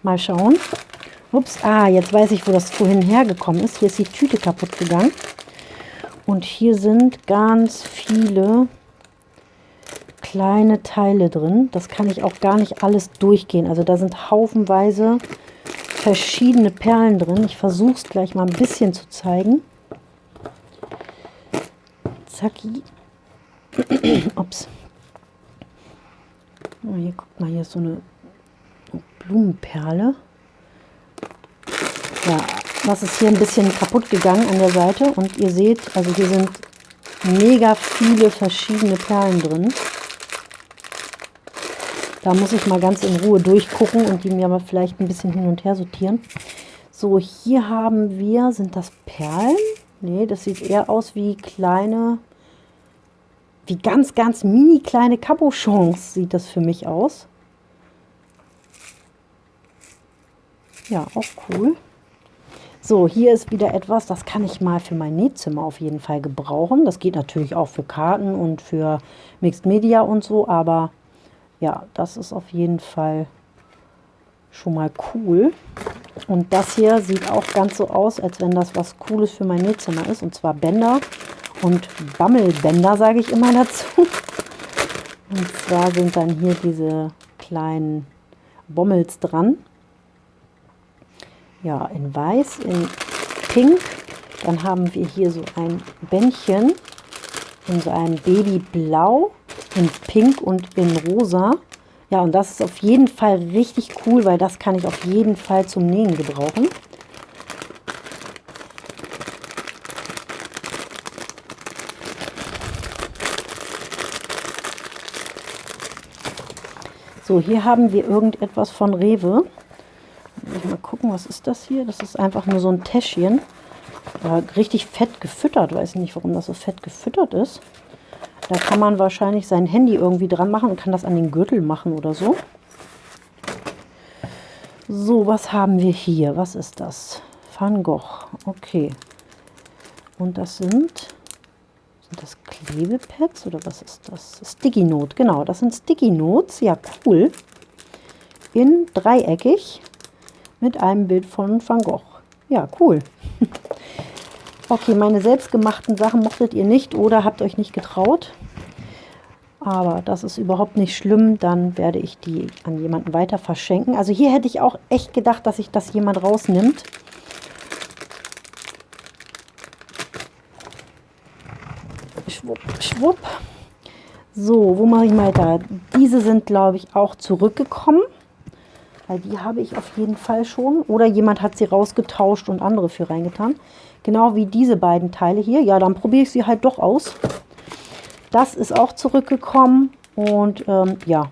Mal schauen. Ups, ah, jetzt weiß ich, wo das vorhin hergekommen ist. Hier ist die Tüte kaputt gegangen. Und hier sind ganz viele kleine Teile drin. Das kann ich auch gar nicht alles durchgehen. Also da sind haufenweise verschiedene Perlen drin. Ich versuche es gleich mal ein bisschen zu zeigen. Zacki. Ups. Oh, hier, guckt mal, hier ist so eine Blumenperle. Ja, das ist hier ein bisschen kaputt gegangen an der Seite. Und ihr seht, also hier sind mega viele verschiedene Perlen drin. Da muss ich mal ganz in Ruhe durchgucken und die mir mal vielleicht ein bisschen hin und her sortieren. So, hier haben wir, sind das Perlen? Nee, das sieht eher aus wie kleine, wie ganz, ganz mini kleine Cabochons sieht das für mich aus. Ja, auch cool. So, hier ist wieder etwas, das kann ich mal für mein Nähzimmer auf jeden Fall gebrauchen. Das geht natürlich auch für Karten und für Mixed Media und so, aber ja, das ist auf jeden Fall schon mal cool. Und das hier sieht auch ganz so aus, als wenn das was Cooles für mein Nähzimmer ist. Und zwar Bänder und Bammelbänder, sage ich immer dazu. Und zwar sind dann hier diese kleinen Bommels dran. Ja, in weiß, in pink. Dann haben wir hier so ein Bändchen in so einem Babyblau in Pink und in Rosa. Ja, und das ist auf jeden Fall richtig cool, weil das kann ich auf jeden Fall zum Nähen gebrauchen. So, hier haben wir irgendetwas von Rewe. Mal gucken, was ist das hier? Das ist einfach nur so ein Täschchen. Richtig fett gefüttert. Weiß nicht, warum das so fett gefüttert ist. Da kann man wahrscheinlich sein Handy irgendwie dran machen und kann das an den Gürtel machen oder so. So, was haben wir hier? Was ist das? Van Gogh. Okay. Und das sind, sind das Klebepads oder was ist das? Sticky Note, genau. Das sind Sticky Notes. Ja, cool. In dreieckig mit einem Bild von Van Gogh. Ja, cool. Okay, meine selbstgemachten Sachen mochtet ihr nicht oder habt euch nicht getraut. Aber das ist überhaupt nicht schlimm. Dann werde ich die an jemanden weiter verschenken. Also hier hätte ich auch echt gedacht, dass sich das jemand rausnimmt. Schwupp, schwupp. So, wo mache ich mal da? Diese sind, glaube ich, auch zurückgekommen. Weil die habe ich auf jeden Fall schon. Oder jemand hat sie rausgetauscht und andere für reingetan. Genau wie diese beiden Teile hier. Ja, dann probiere ich sie halt doch aus. Das ist auch zurückgekommen. Und ähm, ja,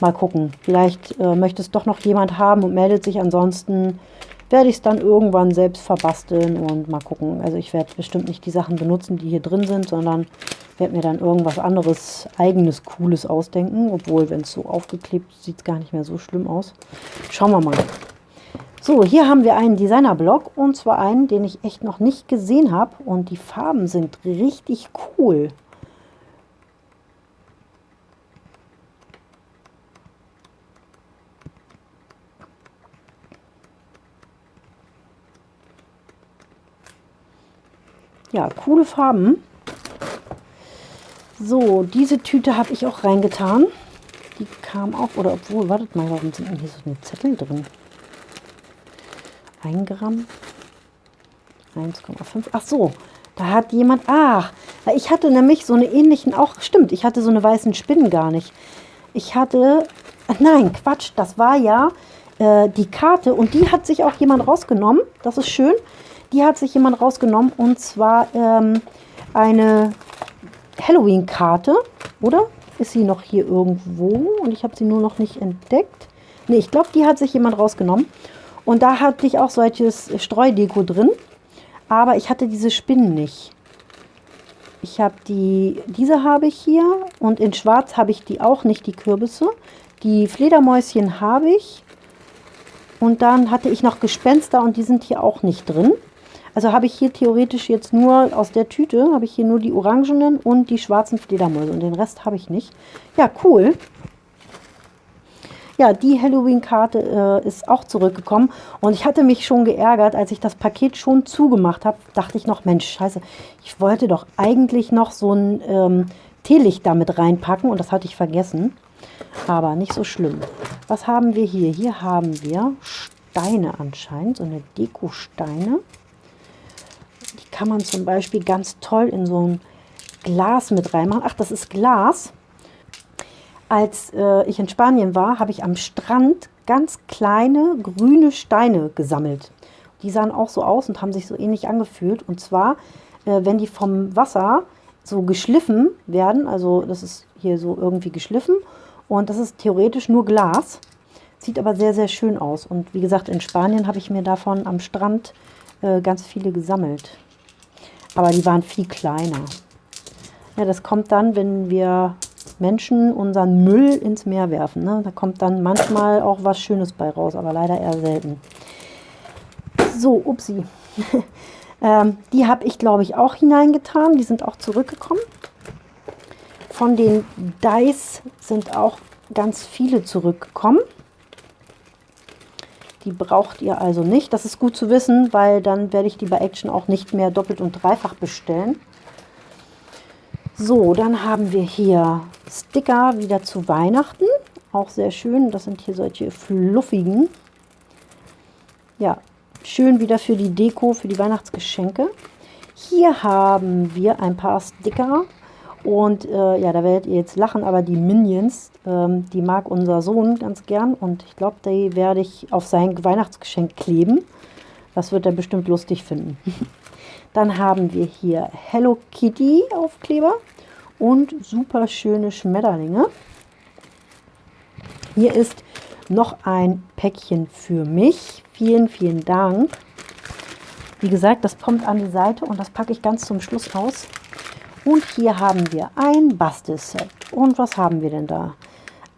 mal gucken. Vielleicht äh, möchte es doch noch jemand haben und meldet sich. Ansonsten werde ich es dann irgendwann selbst verbasteln und mal gucken. Also ich werde bestimmt nicht die Sachen benutzen, die hier drin sind, sondern werde mir dann irgendwas anderes, eigenes, cooles ausdenken. Obwohl, wenn es so aufgeklebt sieht es gar nicht mehr so schlimm aus. Schauen wir mal. So, hier haben wir einen Designer-Block und zwar einen, den ich echt noch nicht gesehen habe. Und die Farben sind richtig cool. Ja, coole Farben. So, diese Tüte habe ich auch reingetan. Die kam auch, oder obwohl, wartet mal, warum sind denn hier so eine Zettel drin? 1 Gramm, 1,5. Ach so, da hat jemand, ach, ich hatte nämlich so eine ähnlichen, auch, stimmt, ich hatte so eine weißen Spinnen gar nicht. Ich hatte, nein, Quatsch, das war ja äh, die Karte und die hat sich auch jemand rausgenommen. Das ist schön. Die hat sich jemand rausgenommen und zwar ähm, eine Halloween-Karte, oder? Ist sie noch hier irgendwo und ich habe sie nur noch nicht entdeckt. Ne, ich glaube, die hat sich jemand rausgenommen. Und da hatte ich auch solches Streudeko drin, aber ich hatte diese Spinnen nicht. Ich habe die, diese habe ich hier und in schwarz habe ich die auch nicht, die Kürbisse. Die Fledermäuschen habe ich und dann hatte ich noch Gespenster und die sind hier auch nicht drin. Also habe ich hier theoretisch jetzt nur aus der Tüte, habe ich hier nur die orangenen und die schwarzen Fledermäuse und den Rest habe ich nicht. Ja, cool. Ja, die Halloween-Karte äh, ist auch zurückgekommen und ich hatte mich schon geärgert, als ich das Paket schon zugemacht habe, dachte ich noch, Mensch, scheiße, ich wollte doch eigentlich noch so ein ähm, Teelicht damit reinpacken und das hatte ich vergessen, aber nicht so schlimm. Was haben wir hier? Hier haben wir Steine anscheinend, so eine Deko-Steine. Die kann man zum Beispiel ganz toll in so ein Glas mit reinmachen. Ach, das ist Glas. Als äh, ich in Spanien war, habe ich am Strand ganz kleine grüne Steine gesammelt. Die sahen auch so aus und haben sich so ähnlich angefühlt. Und zwar, äh, wenn die vom Wasser so geschliffen werden, also das ist hier so irgendwie geschliffen und das ist theoretisch nur Glas, sieht aber sehr, sehr schön aus. Und wie gesagt, in Spanien habe ich mir davon am Strand äh, ganz viele gesammelt. Aber die waren viel kleiner. Ja, das kommt dann, wenn wir Menschen unseren Müll ins Meer werfen. Ne? Da kommt dann manchmal auch was Schönes bei raus, aber leider eher selten. So, upsi. ähm, die habe ich, glaube ich, auch hineingetan. Die sind auch zurückgekommen. Von den Dice sind auch ganz viele zurückgekommen. Die braucht ihr also nicht. Das ist gut zu wissen, weil dann werde ich die bei Action auch nicht mehr doppelt und dreifach bestellen. So, dann haben wir hier Sticker wieder zu Weihnachten. Auch sehr schön. Das sind hier solche fluffigen. Ja, schön wieder für die Deko, für die Weihnachtsgeschenke. Hier haben wir ein paar Sticker. Und äh, ja, da werdet ihr jetzt lachen, aber die Minions, ähm, die mag unser Sohn ganz gern. Und ich glaube, die werde ich auf sein Weihnachtsgeschenk kleben. Das wird er bestimmt lustig finden. Dann haben wir hier Hello Kitty Aufkleber und super schöne Schmetterlinge. Hier ist noch ein Päckchen für mich. Vielen, vielen Dank. Wie gesagt, das kommt an die Seite und das packe ich ganz zum Schluss aus. Und hier haben wir ein Bastelset. Und was haben wir denn da?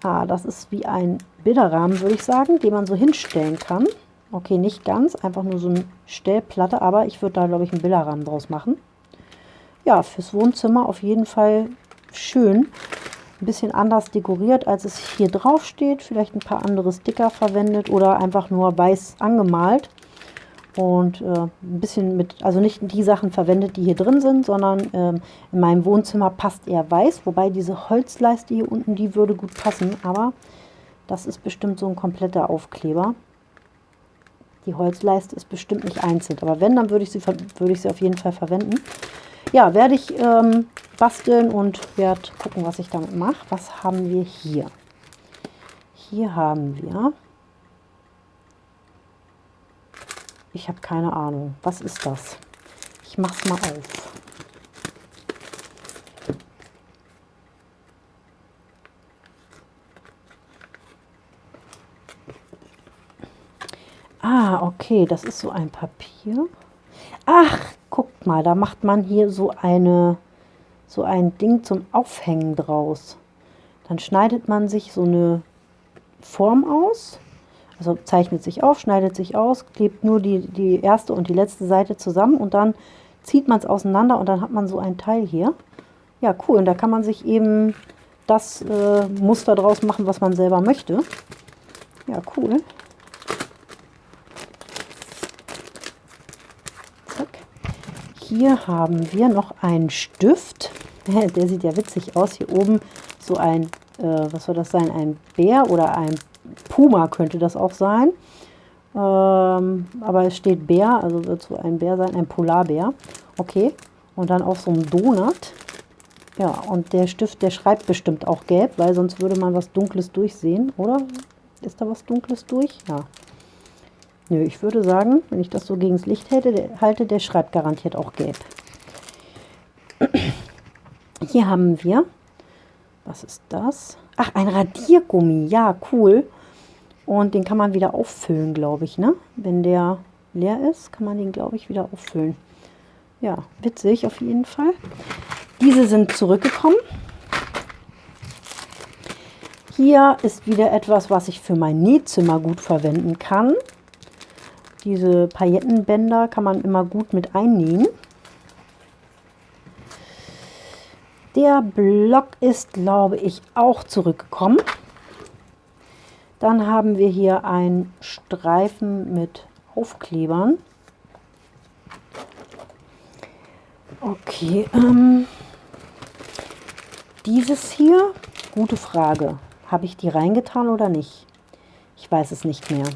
Ah, das ist wie ein Bilderrahmen, würde ich sagen, den man so hinstellen kann. Okay, nicht ganz, einfach nur so eine Stellplatte, aber ich würde da, glaube ich, einen Bilderrahmen draus machen. Ja, fürs Wohnzimmer auf jeden Fall schön. Ein bisschen anders dekoriert, als es hier drauf steht. Vielleicht ein paar andere Sticker verwendet oder einfach nur weiß angemalt. Und äh, ein bisschen mit, also nicht die Sachen verwendet, die hier drin sind, sondern ähm, in meinem Wohnzimmer passt eher weiß. Wobei diese Holzleiste hier unten, die würde gut passen. Aber das ist bestimmt so ein kompletter Aufkleber. Die Holzleiste ist bestimmt nicht einzeln. Aber wenn, dann würde ich sie, würde ich sie auf jeden Fall verwenden. Ja, werde ich ähm, basteln und werde gucken, was ich damit mache. Was haben wir hier? Hier haben wir... Ich habe keine Ahnung. Was ist das? Ich mache es mal auf. Ah, okay, das ist so ein Papier. Ach, guckt mal, da macht man hier so eine so ein Ding zum Aufhängen draus. Dann schneidet man sich so eine Form aus, also zeichnet sich auf, schneidet sich aus, klebt nur die, die erste und die letzte Seite zusammen und dann zieht man es auseinander und dann hat man so ein Teil hier. Ja, cool. Und da kann man sich eben das äh, Muster draus machen, was man selber möchte. Ja, cool. Hier haben wir noch einen Stift. Der sieht ja witzig aus. Hier oben so ein, äh, was soll das sein, ein Bär oder ein Puma könnte das auch sein. Ähm, aber es steht Bär, also wird so ein Bär sein, ein Polarbär. Okay, und dann auf so einem Donut. Ja, und der Stift, der schreibt bestimmt auch gelb, weil sonst würde man was Dunkles durchsehen, oder? Ist da was Dunkles durch? Ja, Nö, ich würde sagen, wenn ich das so gegen das Licht hätte, der, halte, der schreibt garantiert auch gelb. Hier haben wir, was ist das? Ach, ein Radiergummi, ja, cool. Und den kann man wieder auffüllen, glaube ich, ne? Wenn der leer ist, kann man den, glaube ich, wieder auffüllen. Ja, witzig auf jeden Fall. Diese sind zurückgekommen. Hier ist wieder etwas, was ich für mein Nähzimmer gut verwenden kann. Diese Paillettenbänder kann man immer gut mit einnähen. Der Block ist, glaube ich, auch zurückgekommen. Dann haben wir hier einen Streifen mit Aufklebern. Okay, ähm, dieses hier, gute Frage. Habe ich die reingetan oder nicht? Ich weiß es nicht mehr.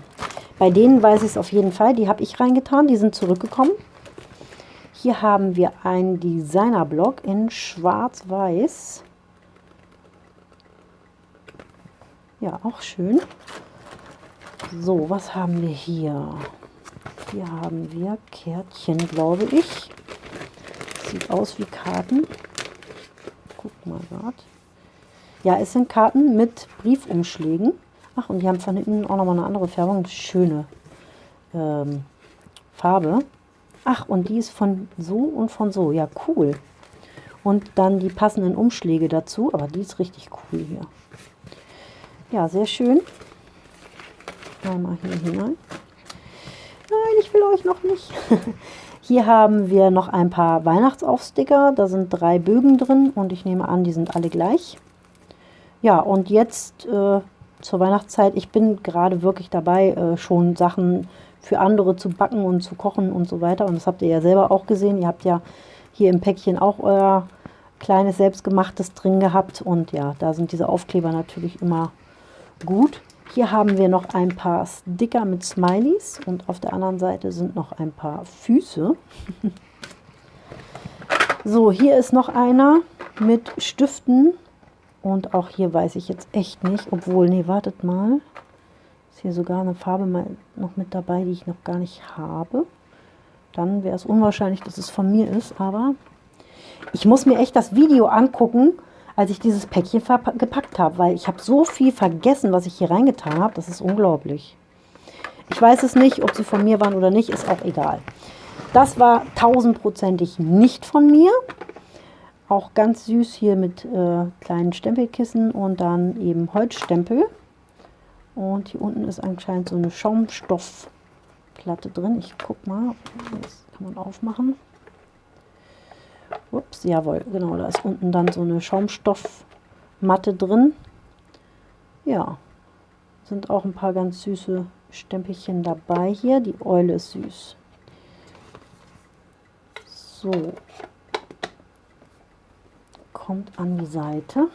Bei denen weiß ich es auf jeden Fall. Die habe ich reingetan, die sind zurückgekommen. Hier haben wir einen Designer-Block in schwarz-weiß. Ja, auch schön. So, was haben wir hier? Hier haben wir Kärtchen, glaube ich. Sieht aus wie Karten. Guck mal gerade. Ja, es sind Karten mit Briefumschlägen. Ach, und die haben von hinten auch nochmal eine andere Färbung. Schöne ähm, Farbe. Ach, und die ist von so und von so. Ja, cool. Und dann die passenden Umschläge dazu. Aber die ist richtig cool hier. Ja, sehr schön. Einmal hier hinein. Nein, ich will euch noch nicht. Hier haben wir noch ein paar Weihnachtsaufsticker. Da sind drei Bögen drin und ich nehme an, die sind alle gleich. Ja, und jetzt äh, zur Weihnachtszeit. Ich bin gerade wirklich dabei, äh, schon Sachen für andere zu backen und zu kochen und so weiter. Und das habt ihr ja selber auch gesehen. Ihr habt ja hier im Päckchen auch euer kleines selbstgemachtes drin gehabt. Und ja, da sind diese Aufkleber natürlich immer gut. Hier haben wir noch ein paar Sticker mit Smileys und auf der anderen Seite sind noch ein paar Füße. so, hier ist noch einer mit Stiften und auch hier weiß ich jetzt echt nicht, obwohl, nee, wartet mal. Ist hier sogar eine Farbe mal noch mit dabei, die ich noch gar nicht habe. Dann wäre es unwahrscheinlich, dass es von mir ist, aber ich muss mir echt das Video angucken, als ich dieses Päckchen gepackt habe, weil ich habe so viel vergessen, was ich hier reingetan habe. Das ist unglaublich. Ich weiß es nicht, ob sie von mir waren oder nicht, ist auch egal. Das war tausendprozentig nicht von mir. Auch ganz süß hier mit äh, kleinen Stempelkissen und dann eben Holzstempel. Und hier unten ist anscheinend so eine Schaumstoffplatte drin. Ich guck mal, das kann man aufmachen. Ups, jawohl, genau, da ist unten dann so eine Schaumstoffmatte drin. Ja, sind auch ein paar ganz süße Stempelchen dabei hier. Die Eule ist süß. So, kommt an die Seite.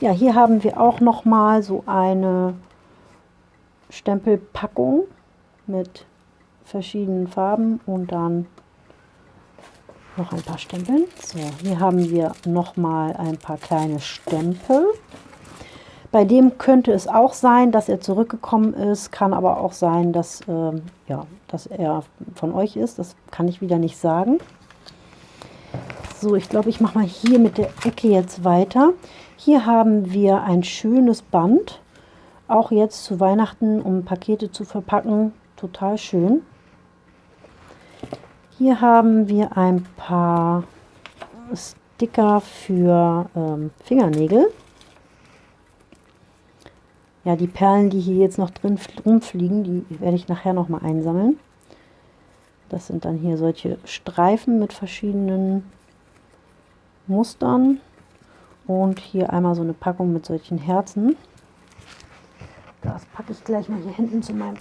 Ja, hier haben wir auch noch mal so eine Stempelpackung mit verschiedenen Farben und dann noch ein paar Stempeln. So, hier haben wir noch mal ein paar kleine Stempel. Bei dem könnte es auch sein, dass er zurückgekommen ist, kann aber auch sein, dass, äh, ja, dass er von euch ist. Das kann ich wieder nicht sagen. So, ich glaube, ich mache mal hier mit der Ecke jetzt weiter. Hier haben wir ein schönes Band, auch jetzt zu Weihnachten, um Pakete zu verpacken. Total schön. Hier haben wir ein paar Sticker für ähm, Fingernägel. Ja, die Perlen, die hier jetzt noch drin rumfliegen, die werde ich nachher noch mal einsammeln. Das sind dann hier solche Streifen mit verschiedenen Mustern. Und hier einmal so eine Packung mit solchen Herzen. Das packe ich gleich mal hier hinten zu meinem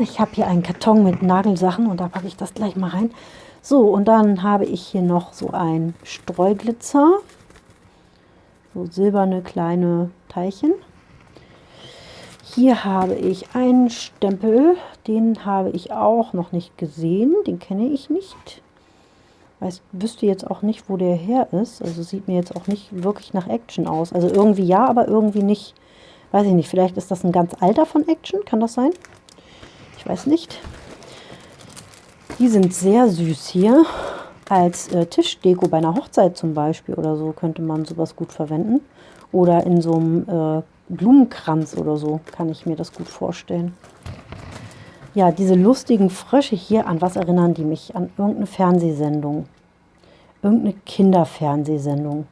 Ich habe hier einen Karton mit Nagelsachen und da packe ich das gleich mal rein. So, und dann habe ich hier noch so ein Streuglitzer. So silberne kleine Teilchen. Hier habe ich einen Stempel, den habe ich auch noch nicht gesehen, den kenne ich nicht. Ich wüsste jetzt auch nicht, wo der her ist. Also sieht mir jetzt auch nicht wirklich nach Action aus. Also irgendwie ja, aber irgendwie nicht. Weiß ich nicht, vielleicht ist das ein ganz alter von Action, kann das sein? Ich weiß nicht. Die sind sehr süß hier. Als äh, Tischdeko bei einer Hochzeit zum Beispiel oder so könnte man sowas gut verwenden. Oder in so einem äh, Blumenkranz oder so kann ich mir das gut vorstellen. Ja, diese lustigen Frösche hier, an was erinnern die mich? An irgendeine Fernsehsendung. Irgendeine Kinderfernsehsendung.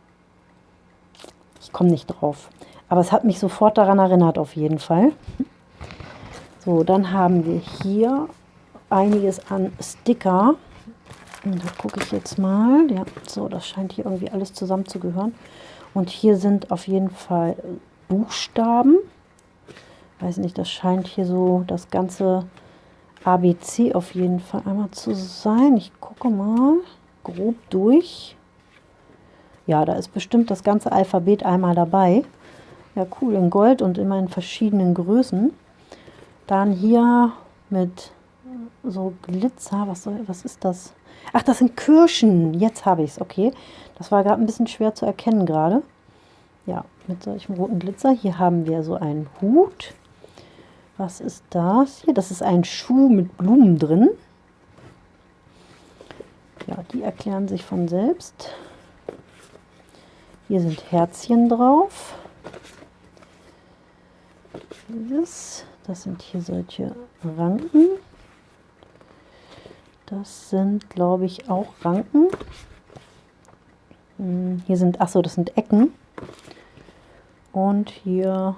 Ich komme nicht drauf. Aber es hat mich sofort daran erinnert, auf jeden Fall. So, dann haben wir hier einiges an Sticker. Und da gucke ich jetzt mal. Ja, so, das scheint hier irgendwie alles zusammenzugehören. Und hier sind auf jeden Fall Buchstaben. Weiß nicht, das scheint hier so das ganze ABC auf jeden Fall einmal zu sein. Ich gucke mal grob durch. Ja, da ist bestimmt das ganze Alphabet einmal dabei. Ja, cool, in Gold und immer in verschiedenen Größen. Dann hier mit so Glitzer. Was, soll, was ist das? Ach, das sind Kirschen. Jetzt habe ich es. Okay. Das war gerade ein bisschen schwer zu erkennen gerade. Ja, mit solchem roten Glitzer. Hier haben wir so einen Hut. Was ist das hier? Das ist ein Schuh mit Blumen drin. Ja, die erklären sich von selbst. Hier sind Herzchen drauf. Das, das sind hier solche Ranken. Das sind, glaube ich, auch Ranken. Hm, hier sind, achso, das sind Ecken. Und hier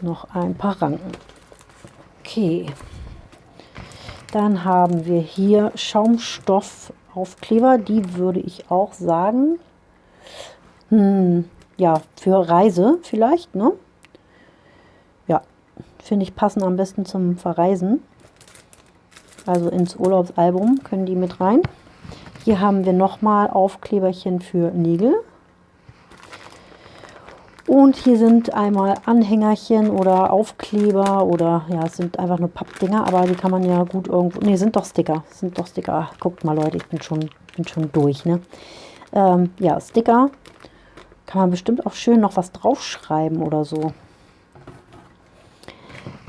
noch ein paar Ranken. Okay. Dann haben wir hier Schaumstoffaufkleber. Die würde ich auch sagen, hm, ja, für Reise vielleicht, ne? Ja, finde ich passen am besten zum Verreisen. Also ins Urlaubsalbum können die mit rein. Hier haben wir nochmal Aufkleberchen für Nägel. Und hier sind einmal Anhängerchen oder Aufkleber oder ja, es sind einfach nur Pappdinger, aber die kann man ja gut irgendwo. Ne, sind doch Sticker. Sind doch Sticker. Guckt mal, Leute, ich bin schon, bin schon durch. Ne? Ähm, ja, Sticker. Kann man bestimmt auch schön noch was draufschreiben oder so.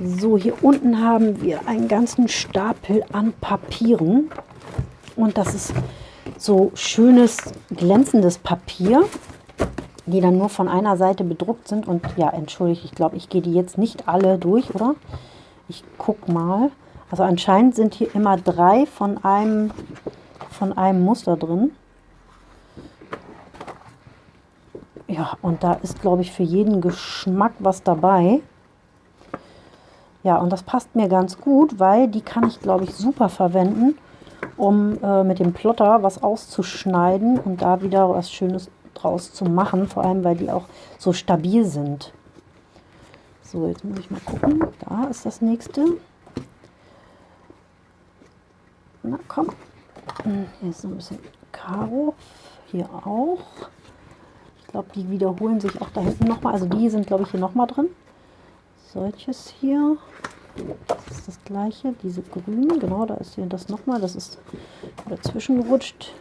So, hier unten haben wir einen ganzen Stapel an Papieren. Und das ist so schönes, glänzendes Papier, die dann nur von einer Seite bedruckt sind. Und ja, entschuldigt, ich glaube, ich gehe die jetzt nicht alle durch, oder? Ich gucke mal. Also anscheinend sind hier immer drei von einem, von einem Muster drin. Ja, und da ist, glaube ich, für jeden Geschmack was dabei. Ja, und das passt mir ganz gut, weil die kann ich, glaube ich, super verwenden, um äh, mit dem Plotter was auszuschneiden und da wieder was Schönes draus zu machen. Vor allem, weil die auch so stabil sind. So, jetzt muss ich mal gucken. Da ist das nächste. Na komm. Hier ist so ein bisschen Karo. Hier auch. Ich glaube, die wiederholen sich auch da hinten nochmal. Also die sind, glaube ich, hier nochmal drin solches hier. Das ist das gleiche, diese grünen, genau, da ist hier das nochmal, das ist dazwischen gerutscht,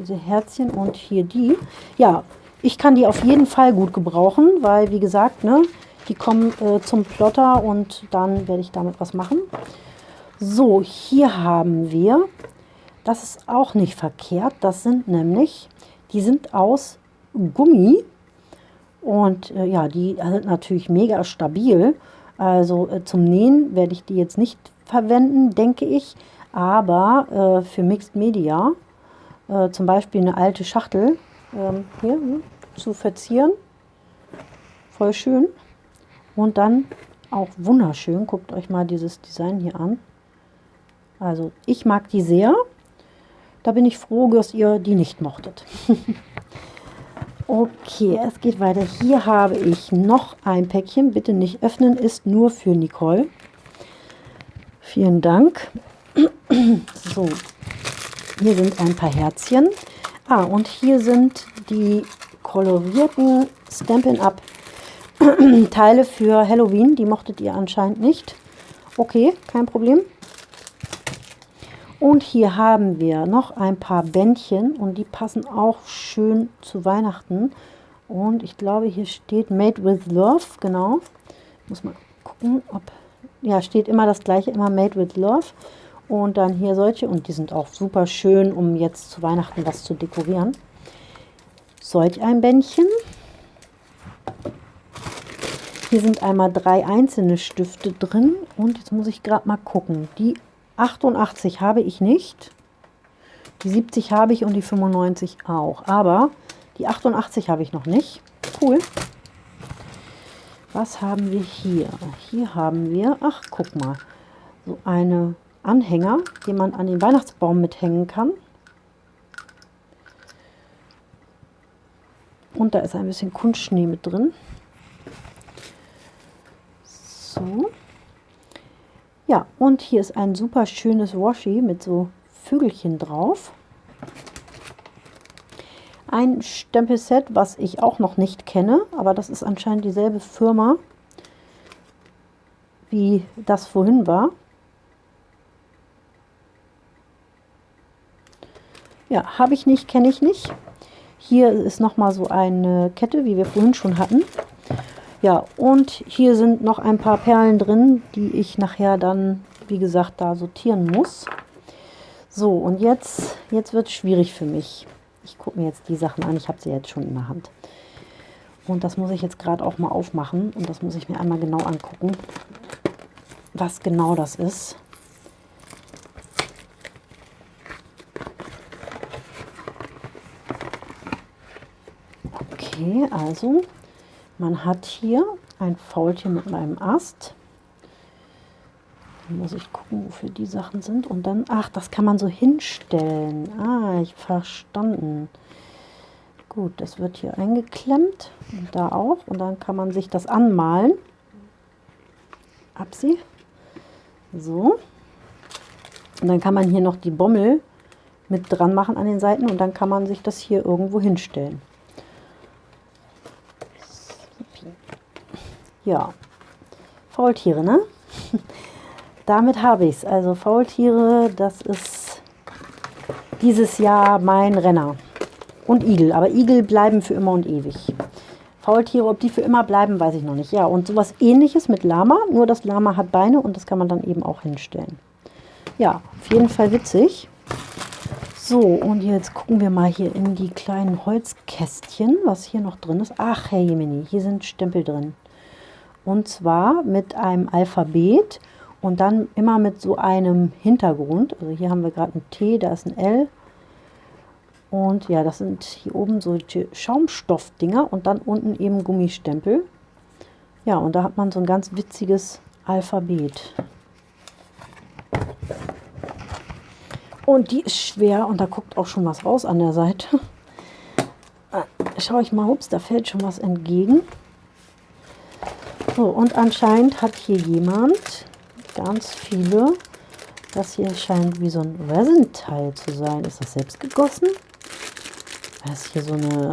diese Herzchen und hier die. Ja, ich kann die auf jeden Fall gut gebrauchen, weil wie gesagt, ne, die kommen äh, zum Plotter und dann werde ich damit was machen. So, hier haben wir, das ist auch nicht verkehrt, das sind nämlich, die sind aus Gummi und äh, ja, die sind natürlich mega stabil. Also äh, zum Nähen werde ich die jetzt nicht verwenden, denke ich. Aber äh, für Mixed Media, äh, zum Beispiel eine alte Schachtel ähm, hier hm, zu verzieren. Voll schön. Und dann auch wunderschön. Guckt euch mal dieses Design hier an. Also ich mag die sehr. Da bin ich froh, dass ihr die nicht mochtet. Okay, es geht weiter. Hier habe ich noch ein Päckchen. Bitte nicht öffnen, ist nur für Nicole. Vielen Dank. So, hier sind ein paar Herzchen. Ah, und hier sind die kolorierten Stampin' Up Teile für Halloween. Die mochtet ihr anscheinend nicht. Okay, kein Problem. Und hier haben wir noch ein paar Bändchen und die passen auch schön zu Weihnachten. Und ich glaube, hier steht Made with Love, genau. Muss mal gucken, ob... Ja, steht immer das gleiche, immer Made with Love. Und dann hier solche, und die sind auch super schön, um jetzt zu Weihnachten was zu dekorieren. Solch ein Bändchen. Hier sind einmal drei einzelne Stifte drin. Und jetzt muss ich gerade mal gucken. Die 88 habe ich nicht. Die 70 habe ich und die 95 auch. Aber die 88 habe ich noch nicht. cool. Was haben wir hier? Hier haben wir, ach guck mal, so eine Anhänger, die man an den Weihnachtsbaum mithängen kann. Und da ist ein bisschen Kunstschnee mit drin. So. Ja, und hier ist ein super schönes Washi mit so Vögelchen drauf. Ein Stempelset, was ich auch noch nicht kenne, aber das ist anscheinend dieselbe Firma, wie das vorhin war. Ja, habe ich nicht, kenne ich nicht. Hier ist nochmal so eine Kette, wie wir vorhin schon hatten. Ja, und hier sind noch ein paar Perlen drin, die ich nachher dann, wie gesagt, da sortieren muss. So, und jetzt, jetzt wird es schwierig für mich. Ich gucke mir jetzt die Sachen an, ich habe sie jetzt schon in der Hand. Und das muss ich jetzt gerade auch mal aufmachen und das muss ich mir einmal genau angucken, was genau das ist. Okay, also man hat hier ein Faultier mit einem Ast. Dann muss ich gucken, wofür die Sachen sind. Und dann, ach, das kann man so hinstellen. Ah, ich verstanden. Gut, das wird hier eingeklemmt und da auch. Und dann kann man sich das anmalen. Absi. So. Und dann kann man hier noch die Bommel mit dran machen an den Seiten und dann kann man sich das hier irgendwo hinstellen. Ja, Faultiere, ne? Damit habe ich es. Also Faultiere, das ist dieses Jahr mein Renner. Und Igel, aber Igel bleiben für immer und ewig. Faultiere, ob die für immer bleiben, weiß ich noch nicht. Ja, und sowas ähnliches mit Lama, nur das Lama hat Beine und das kann man dann eben auch hinstellen. Ja, auf jeden Fall witzig. So, und jetzt gucken wir mal hier in die kleinen Holzkästchen, was hier noch drin ist. Ach, Herr Jemini, hier sind Stempel drin. Und zwar mit einem Alphabet und dann immer mit so einem Hintergrund. Also hier haben wir gerade ein T, da ist ein L. Und ja, das sind hier oben so Schaumstoffdinger und dann unten eben Gummistempel. Ja, und da hat man so ein ganz witziges Alphabet. Und die ist schwer und da guckt auch schon was raus an der Seite. Schaue ich mal, ups, da fällt schon was entgegen. So, und anscheinend hat hier jemand ganz viele. Das hier scheint wie so ein Resin-Teil zu sein. Ist das selbst gegossen? Weil es hier so eine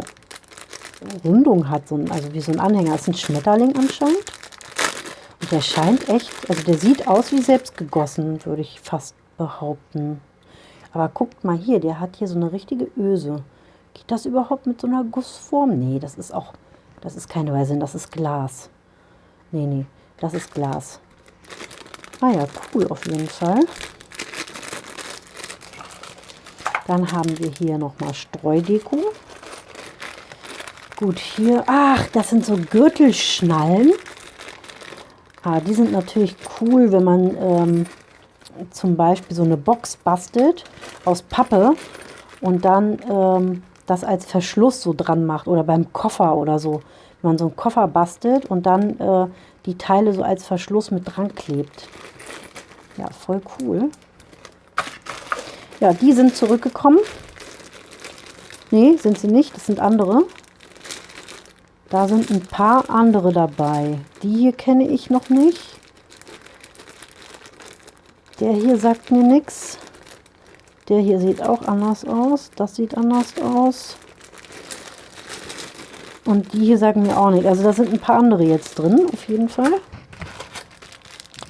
Rundung hat, so ein, also wie so ein Anhänger. Das ist ein Schmetterling anscheinend. Und der scheint echt, also der sieht aus wie selbst gegossen, würde ich fast behaupten. Aber guckt mal hier, der hat hier so eine richtige Öse. Geht das überhaupt mit so einer Gussform? Nee, das ist auch, das ist kein Resin, das ist Glas. Nee, nee, das ist Glas. Ah ja, cool auf jeden Fall. Dann haben wir hier nochmal Streudeko. Gut, hier, ach, das sind so Gürtelschnallen. Ah, die sind natürlich cool, wenn man ähm, zum Beispiel so eine Box bastelt aus Pappe und dann ähm, das als Verschluss so dran macht oder beim Koffer oder so wenn man so einen Koffer bastelt und dann äh, die Teile so als Verschluss mit dran klebt. Ja, voll cool. Ja, die sind zurückgekommen. Nee, sind sie nicht, das sind andere. Da sind ein paar andere dabei. Die hier kenne ich noch nicht. Der hier sagt mir nichts. Der hier sieht auch anders aus. Das sieht anders aus. Und die hier sagen mir auch nicht. Also da sind ein paar andere jetzt drin, auf jeden Fall.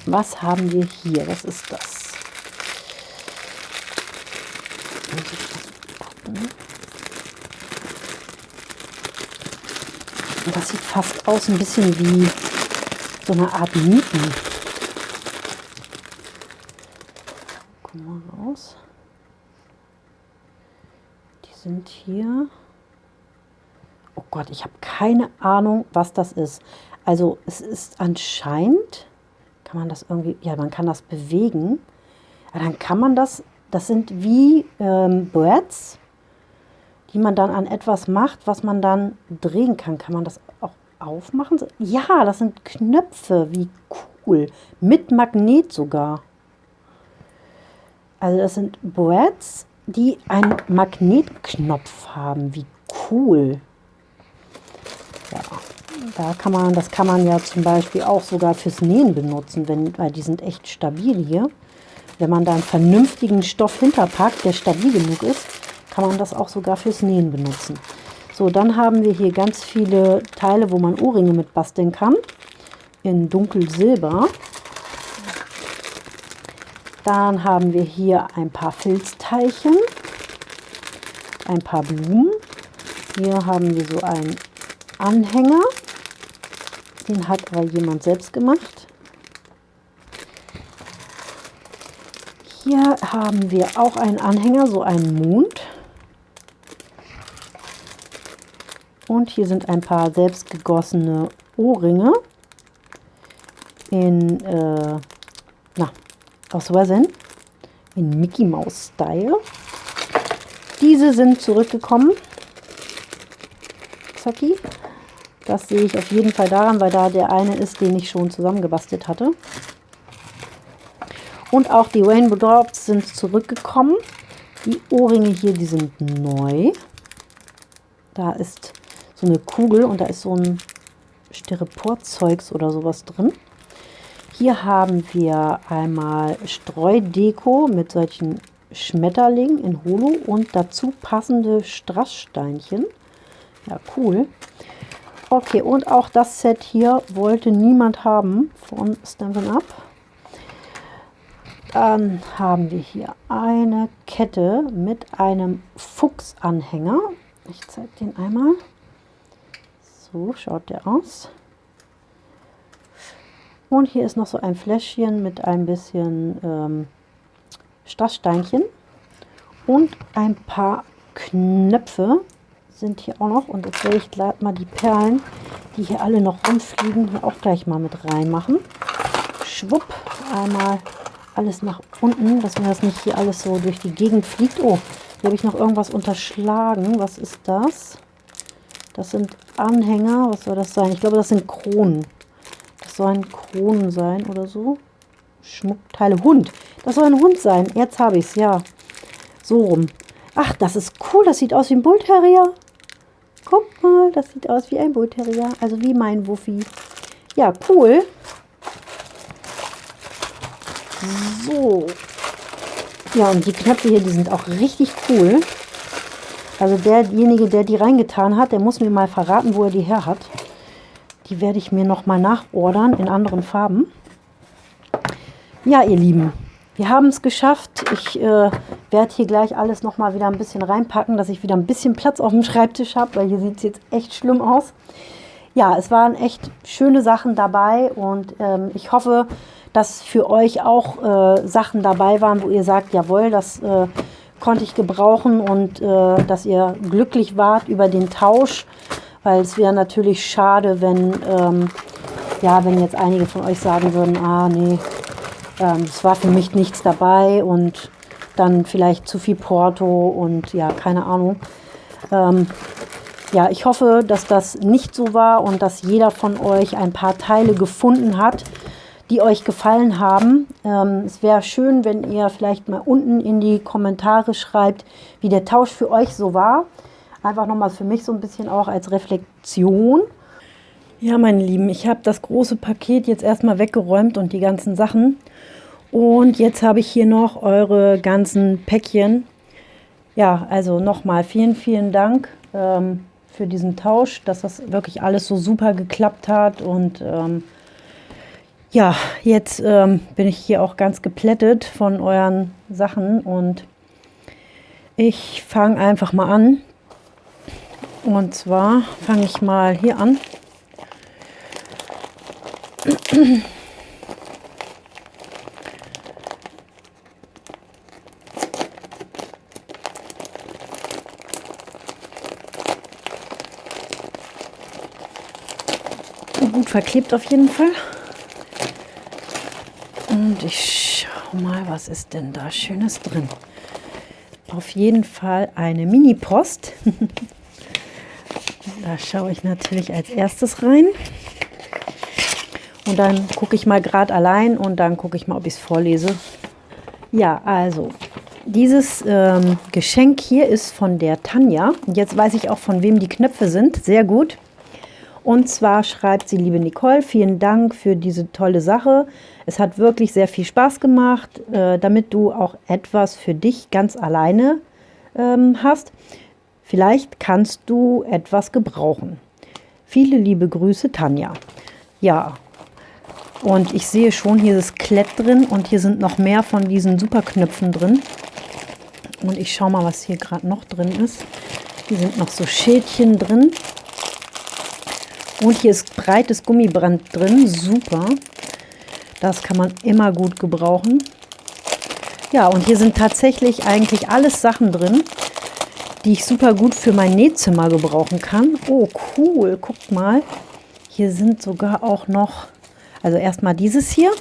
Was haben wir hier? Was ist das? Das sieht fast aus ein bisschen wie so eine Art Nieten. Guck mal raus. Die sind hier. Gott, ich habe keine Ahnung, was das ist. Also es ist anscheinend, kann man das irgendwie, ja, man kann das bewegen. Ja, dann kann man das, das sind wie ähm, Breads. die man dann an etwas macht, was man dann drehen kann. Kann man das auch aufmachen? Ja, das sind Knöpfe. Wie cool. Mit Magnet sogar. Also das sind Brads, die einen Magnetknopf haben. Wie cool. Ja, da kann man, das kann man ja zum Beispiel auch sogar fürs Nähen benutzen, wenn, weil die sind echt stabil hier. Wenn man da einen vernünftigen Stoff hinterpackt, der stabil genug ist, kann man das auch sogar fürs Nähen benutzen. So, dann haben wir hier ganz viele Teile, wo man Ohrringe mit basteln kann. In dunkelsilber. Dann haben wir hier ein paar Filzteilchen, ein paar Blumen. Hier haben wir so einen Anhänger. Den hat aber jemand selbst gemacht. Hier haben wir auch einen Anhänger, so einen Mond. Und hier sind ein paar selbst gegossene Ohrringe in, äh, na, aus Resin, in Mickey Mouse Style. Diese sind zurückgekommen. Zacki. Das sehe ich auf jeden Fall daran, weil da der eine ist, den ich schon zusammengebastelt hatte. Und auch die Rainbow Drops sind zurückgekommen. Die Ohrringe hier, die sind neu. Da ist so eine Kugel und da ist so ein Styroporzeugs oder sowas drin. Hier haben wir einmal Streudeko mit solchen Schmetterlingen in Holo und dazu passende Strasssteinchen. Ja, cool. Okay, und auch das Set hier wollte niemand haben von Stampin' Up. Dann haben wir hier eine Kette mit einem Fuchsanhänger. Ich zeige den einmal. So schaut der aus. Und hier ist noch so ein Fläschchen mit ein bisschen ähm, Strasssteinchen. Und ein paar Knöpfe sind hier auch noch. Und jetzt werde ich gleich mal die Perlen, die hier alle noch rumfliegen, hier auch gleich mal mit reinmachen. Schwupp, einmal alles nach unten, dass mir das nicht hier alles so durch die Gegend fliegt. Oh, hier habe ich noch irgendwas unterschlagen. Was ist das? Das sind Anhänger. Was soll das sein? Ich glaube, das sind Kronen. Das sollen Kronen sein oder so. Schmuckteile. Hund. Das soll ein Hund sein. Jetzt habe ich es, ja. So rum. Ach, das ist cool. Das sieht aus wie ein Bull Terrier. Guck mal, das sieht aus wie ein Bull Terrier. Also wie mein Wuffi. Ja, cool. So. Ja, und die Knöpfe hier, die sind auch richtig cool. Also derjenige, der die reingetan hat, der muss mir mal verraten, wo er die her hat. Die werde ich mir nochmal nachordern in anderen Farben. Ja, ihr Lieben, wir haben es geschafft. Ich äh, werde hier gleich alles nochmal wieder ein bisschen reinpacken, dass ich wieder ein bisschen Platz auf dem Schreibtisch habe, weil hier sieht es jetzt echt schlimm aus. Ja, es waren echt schöne Sachen dabei und ähm, ich hoffe, dass für euch auch äh, Sachen dabei waren, wo ihr sagt, jawohl, das äh, konnte ich gebrauchen und äh, dass ihr glücklich wart über den Tausch, weil es wäre natürlich schade, wenn, ähm, ja, wenn jetzt einige von euch sagen würden, ah nee, ähm, es war für mich nichts dabei und dann vielleicht zu viel Porto und ja, keine Ahnung. Ähm, ja, ich hoffe, dass das nicht so war und dass jeder von euch ein paar Teile gefunden hat, die euch gefallen haben. Ähm, es wäre schön, wenn ihr vielleicht mal unten in die Kommentare schreibt, wie der Tausch für euch so war. Einfach nochmal für mich so ein bisschen auch als Reflexion. Ja, meine Lieben, ich habe das große Paket jetzt erstmal weggeräumt und die ganzen Sachen. Und jetzt habe ich hier noch eure ganzen Päckchen. Ja, also nochmal vielen, vielen Dank ähm, für diesen Tausch, dass das wirklich alles so super geklappt hat und ähm, ja, jetzt ähm, bin ich hier auch ganz geplättet von euren Sachen und ich fange einfach mal an. Und zwar fange ich mal hier an. Gut verklebt auf jeden Fall. Und ich schau mal, was ist denn da Schönes drin. auf jeden Fall eine Mini-Post. da schaue ich natürlich als erstes rein. Und dann gucke ich mal gerade allein und dann gucke ich mal, ob ich es vorlese. Ja, also dieses ähm, Geschenk hier ist von der Tanja. Jetzt weiß ich auch, von wem die Knöpfe sind. Sehr gut. Und zwar schreibt sie, liebe Nicole, vielen Dank für diese tolle Sache. Es hat wirklich sehr viel Spaß gemacht, äh, damit du auch etwas für dich ganz alleine ähm, hast. Vielleicht kannst du etwas gebrauchen. Viele liebe Grüße, Tanja. Ja, und ich sehe schon, hier ist Klett drin und hier sind noch mehr von diesen Superknöpfen drin. Und ich schaue mal, was hier gerade noch drin ist. Hier sind noch so Schildchen drin. Und hier ist breites Gummiband drin. Super. Das kann man immer gut gebrauchen. Ja, und hier sind tatsächlich eigentlich alles Sachen drin, die ich super gut für mein Nähzimmer gebrauchen kann. Oh, cool. Guckt mal. Hier sind sogar auch noch also erstmal dieses hier.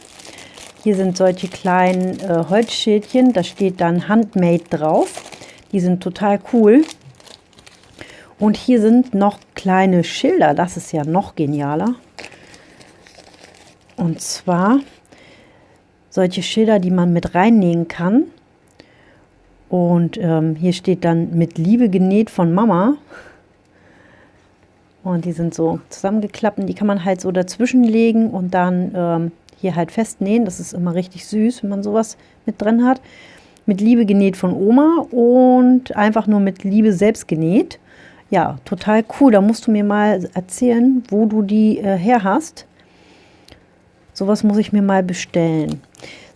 Hier sind solche kleinen äh, Holzschildchen, da steht dann Handmade drauf. Die sind total cool. Und hier sind noch kleine Schilder, das ist ja noch genialer. Und zwar solche Schilder, die man mit reinnähen kann. Und ähm, hier steht dann mit Liebe genäht von Mama. Und die sind so zusammengeklappt und die kann man halt so dazwischen legen und dann ähm, hier halt festnähen. Das ist immer richtig süß, wenn man sowas mit drin hat. Mit Liebe genäht von Oma und einfach nur mit Liebe selbst genäht. Ja, total cool. Da musst du mir mal erzählen, wo du die äh, her hast. Sowas muss ich mir mal bestellen.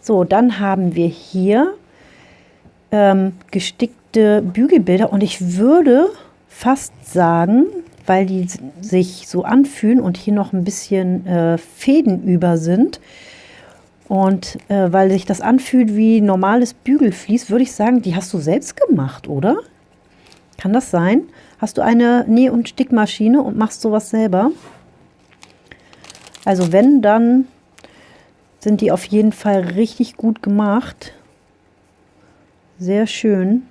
So, dann haben wir hier ähm, gestickte Bügelbilder und ich würde fast sagen, weil die sich so anfühlen und hier noch ein bisschen äh, Fäden über sind. Und äh, weil sich das anfühlt wie normales Bügelflies, würde ich sagen, die hast du selbst gemacht, oder? Kann das sein? Hast du eine Näh- und Stickmaschine und machst sowas selber? Also wenn, dann sind die auf jeden Fall richtig gut gemacht. Sehr schön.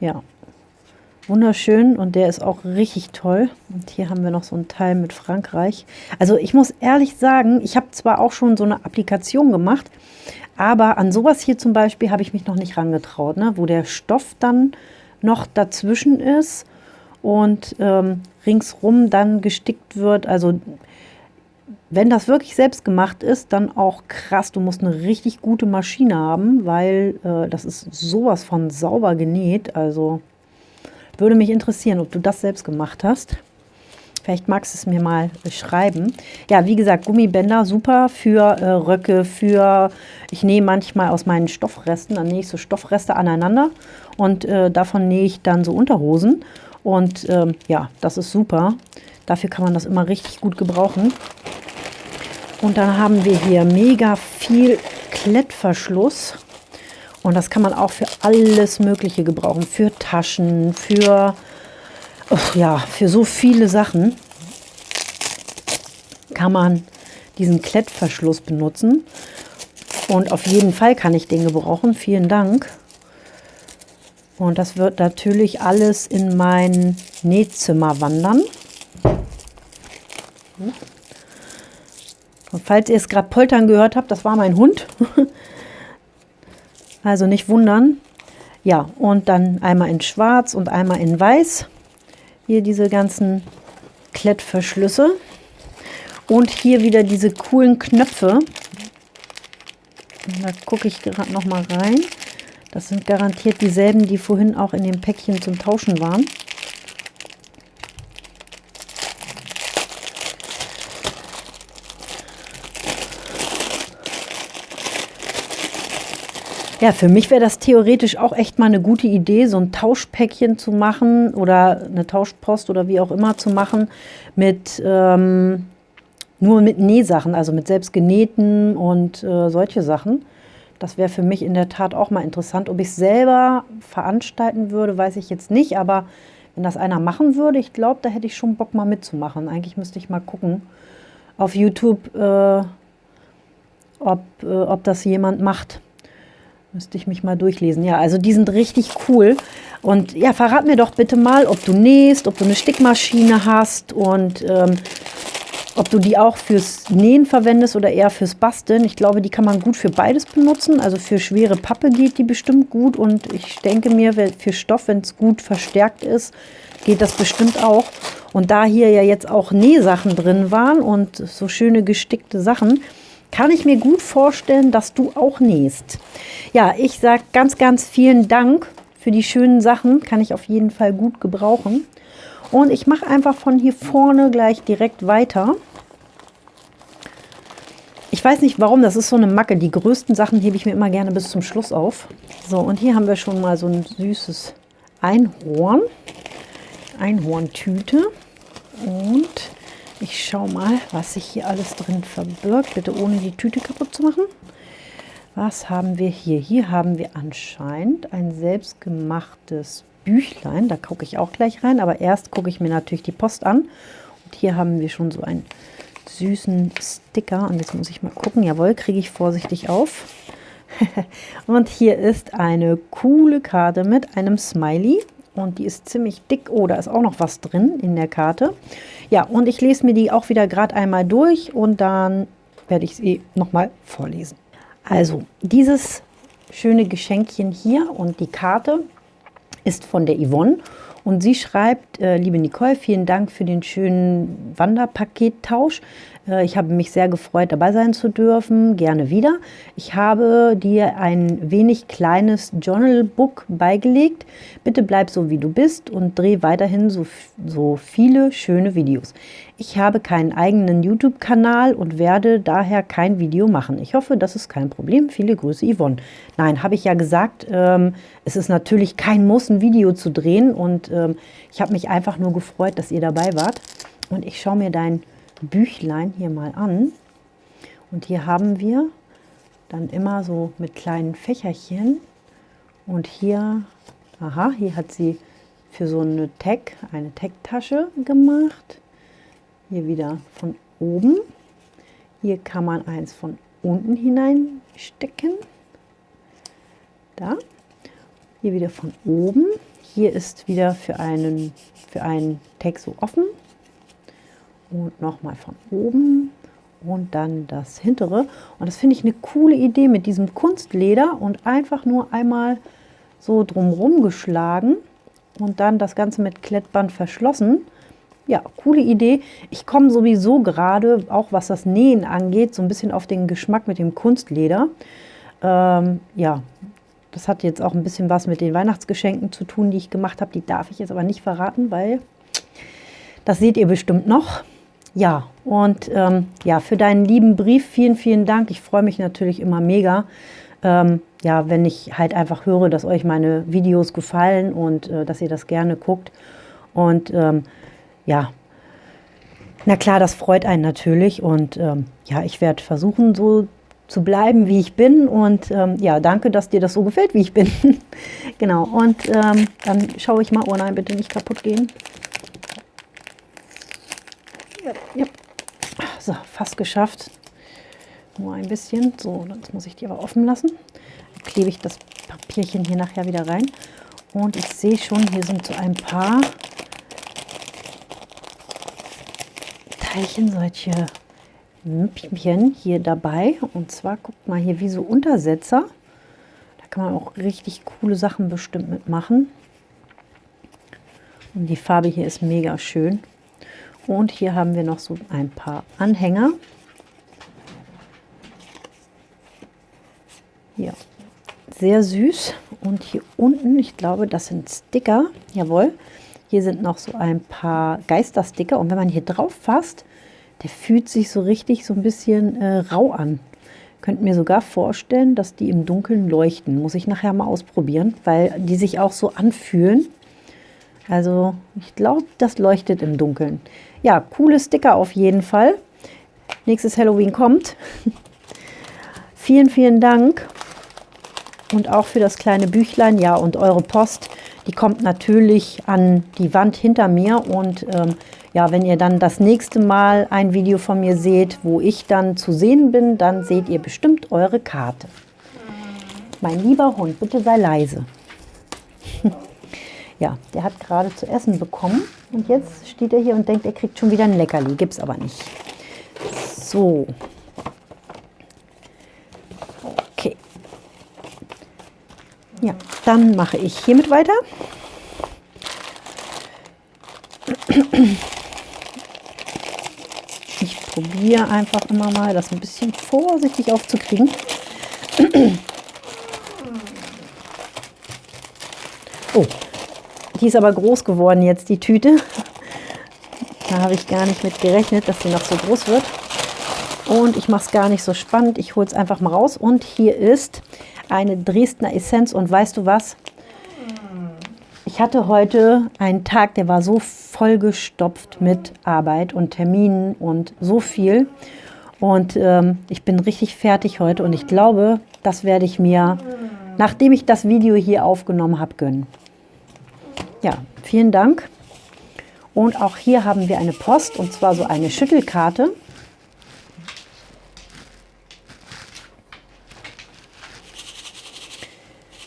Ja. Wunderschön und der ist auch richtig toll. Und hier haben wir noch so einen Teil mit Frankreich. Also ich muss ehrlich sagen, ich habe zwar auch schon so eine Applikation gemacht, aber an sowas hier zum Beispiel habe ich mich noch nicht rangetraut, ne? wo der Stoff dann noch dazwischen ist und ähm, ringsrum dann gestickt wird. Also wenn das wirklich selbst gemacht ist, dann auch krass. Du musst eine richtig gute Maschine haben, weil äh, das ist sowas von sauber genäht. Also würde mich interessieren, ob du das selbst gemacht hast. Vielleicht magst du es mir mal beschreiben. Ja, wie gesagt, Gummibänder super für äh, Röcke, für, ich nähe manchmal aus meinen Stoffresten, dann nähe ich so Stoffreste aneinander und äh, davon nähe ich dann so Unterhosen. Und ähm, ja, das ist super. Dafür kann man das immer richtig gut gebrauchen. Und dann haben wir hier mega viel Klettverschluss. Und das kann man auch für alles Mögliche gebrauchen. Für Taschen, für, oh ja, für so viele Sachen kann man diesen Klettverschluss benutzen. Und auf jeden Fall kann ich den gebrauchen. Vielen Dank. Und das wird natürlich alles in mein Nähzimmer wandern. Und falls ihr es gerade poltern gehört habt, das war mein Hund. Also nicht wundern. Ja, und dann einmal in schwarz und einmal in weiß. Hier diese ganzen Klettverschlüsse. Und hier wieder diese coolen Knöpfe. Da gucke ich gerade noch mal rein. Das sind garantiert dieselben, die vorhin auch in dem Päckchen zum Tauschen waren. Ja, für mich wäre das theoretisch auch echt mal eine gute Idee, so ein Tauschpäckchen zu machen oder eine Tauschpost oder wie auch immer zu machen mit ähm, nur mit Nähsachen, also mit selbst genähten und äh, solche Sachen. Das wäre für mich in der Tat auch mal interessant. Ob ich es selber veranstalten würde, weiß ich jetzt nicht, aber wenn das einer machen würde, ich glaube, da hätte ich schon Bock mal mitzumachen. Eigentlich müsste ich mal gucken auf YouTube, äh, ob, äh, ob das jemand macht. Müsste ich mich mal durchlesen. Ja, also die sind richtig cool. Und ja, verrat mir doch bitte mal, ob du nähst, ob du eine Stickmaschine hast und ähm, ob du die auch fürs Nähen verwendest oder eher fürs Basteln. Ich glaube, die kann man gut für beides benutzen. Also für schwere Pappe geht die bestimmt gut. Und ich denke mir, für Stoff, wenn es gut verstärkt ist, geht das bestimmt auch. Und da hier ja jetzt auch Nähsachen drin waren und so schöne gestickte Sachen, kann ich mir gut vorstellen, dass du auch nähst. Ja, ich sage ganz, ganz vielen Dank für die schönen Sachen. Kann ich auf jeden Fall gut gebrauchen. Und ich mache einfach von hier vorne gleich direkt weiter. Ich weiß nicht warum, das ist so eine Macke. Die größten Sachen hebe ich mir immer gerne bis zum Schluss auf. So, und hier haben wir schon mal so ein süßes Einhorn. Einhorntüte. Und ich schaue mal, was sich hier alles drin verbirgt. Bitte ohne die Tüte kaputt zu machen. Was haben wir hier? Hier haben wir anscheinend ein selbstgemachtes Büchlein. Da gucke ich auch gleich rein, aber erst gucke ich mir natürlich die Post an. Und hier haben wir schon so einen süßen Sticker. Und jetzt muss ich mal gucken. Jawohl, kriege ich vorsichtig auf. und hier ist eine coole Karte mit einem Smiley. Und die ist ziemlich dick. Oh, da ist auch noch was drin in der Karte. Ja, und ich lese mir die auch wieder gerade einmal durch und dann werde ich sie nochmal vorlesen. Also, dieses schöne Geschenkchen hier und die Karte ist von der Yvonne und sie schreibt, äh, liebe Nicole, vielen Dank für den schönen Wanderpakettausch. Äh, ich habe mich sehr gefreut, dabei sein zu dürfen. Gerne wieder. Ich habe dir ein wenig kleines Journalbook beigelegt. Bitte bleib so, wie du bist und dreh weiterhin so, so viele schöne Videos. Ich habe keinen eigenen YouTube-Kanal und werde daher kein Video machen. Ich hoffe, das ist kein Problem. Viele Grüße, Yvonne. Nein, habe ich ja gesagt, ähm, es ist natürlich kein Muss, ein Video zu drehen. Und ähm, ich habe mich einfach nur gefreut, dass ihr dabei wart. Und ich schaue mir dein Büchlein hier mal an. Und hier haben wir dann immer so mit kleinen Fächerchen. Und hier, aha, hier hat sie für so eine Tag, eine Tag-Tasche gemacht. Hier wieder von oben. Hier kann man eins von unten hineinstecken. Da. Hier wieder von oben. Hier ist wieder für einen, für einen Tag so offen und nochmal von oben und dann das hintere. Und das finde ich eine coole Idee mit diesem Kunstleder und einfach nur einmal so drumherum geschlagen und dann das Ganze mit Klettband verschlossen. Ja, coole Idee. Ich komme sowieso gerade, auch was das Nähen angeht, so ein bisschen auf den Geschmack mit dem Kunstleder. Ähm, ja, das hat jetzt auch ein bisschen was mit den Weihnachtsgeschenken zu tun, die ich gemacht habe. Die darf ich jetzt aber nicht verraten, weil das seht ihr bestimmt noch. Ja, und ähm, ja, für deinen lieben Brief vielen, vielen Dank. Ich freue mich natürlich immer mega, ähm, ja, wenn ich halt einfach höre, dass euch meine Videos gefallen und äh, dass ihr das gerne guckt. Und ähm, ja, na klar, das freut einen natürlich. Und ähm, ja, ich werde versuchen, so zu bleiben, wie ich bin. Und ähm, ja, danke, dass dir das so gefällt, wie ich bin. genau, und ähm, dann schaue ich mal, oh nein, bitte nicht kaputt gehen. Ja. So, fast geschafft. Nur ein bisschen. So, jetzt muss ich die aber offen lassen. Dann klebe ich das Papierchen hier nachher wieder rein. Und ich sehe schon, hier sind so ein paar Teilchen, solche Müppchen hier dabei. Und zwar, guckt mal hier, wie so Untersetzer. Da kann man auch richtig coole Sachen bestimmt mitmachen. Und die Farbe hier ist mega schön. Und hier haben wir noch so ein paar Anhänger. Ja, sehr süß. Und hier unten, ich glaube, das sind Sticker. Jawohl. Hier sind noch so ein paar Geistersticker. Und wenn man hier drauf fasst, der fühlt sich so richtig so ein bisschen äh, rau an. Könnt mir sogar vorstellen, dass die im Dunkeln leuchten. Muss ich nachher mal ausprobieren, weil die sich auch so anfühlen. Also ich glaube, das leuchtet im Dunkeln. Ja, coole Sticker auf jeden Fall. Nächstes Halloween kommt. vielen, vielen Dank. Und auch für das kleine Büchlein, ja, und eure Post, die kommt natürlich an die Wand hinter mir. Und ähm, ja, wenn ihr dann das nächste Mal ein Video von mir seht, wo ich dann zu sehen bin, dann seht ihr bestimmt eure Karte. Mein lieber Hund, bitte sei leise. ja, der hat gerade zu essen bekommen und jetzt steht er hier und denkt, er kriegt schon wieder ein Leckerli. Gibt es aber nicht. So. Okay. Ja, dann mache ich hiermit weiter. Ich probiere einfach immer mal, das ein bisschen vorsichtig aufzukriegen. Oh, die ist aber groß geworden jetzt, die Tüte. Da habe ich gar nicht mit gerechnet, dass sie noch so groß wird. Und ich mache es gar nicht so spannend. Ich hole es einfach mal raus. Und hier ist eine Dresdner Essenz. Und weißt du was? Ich hatte heute einen Tag, der war so vollgestopft mit Arbeit und Terminen und so viel. Und ähm, ich bin richtig fertig heute. Und ich glaube, das werde ich mir, nachdem ich das Video hier aufgenommen habe, gönnen. Ja, vielen Dank. Und auch hier haben wir eine Post, und zwar so eine Schüttelkarte.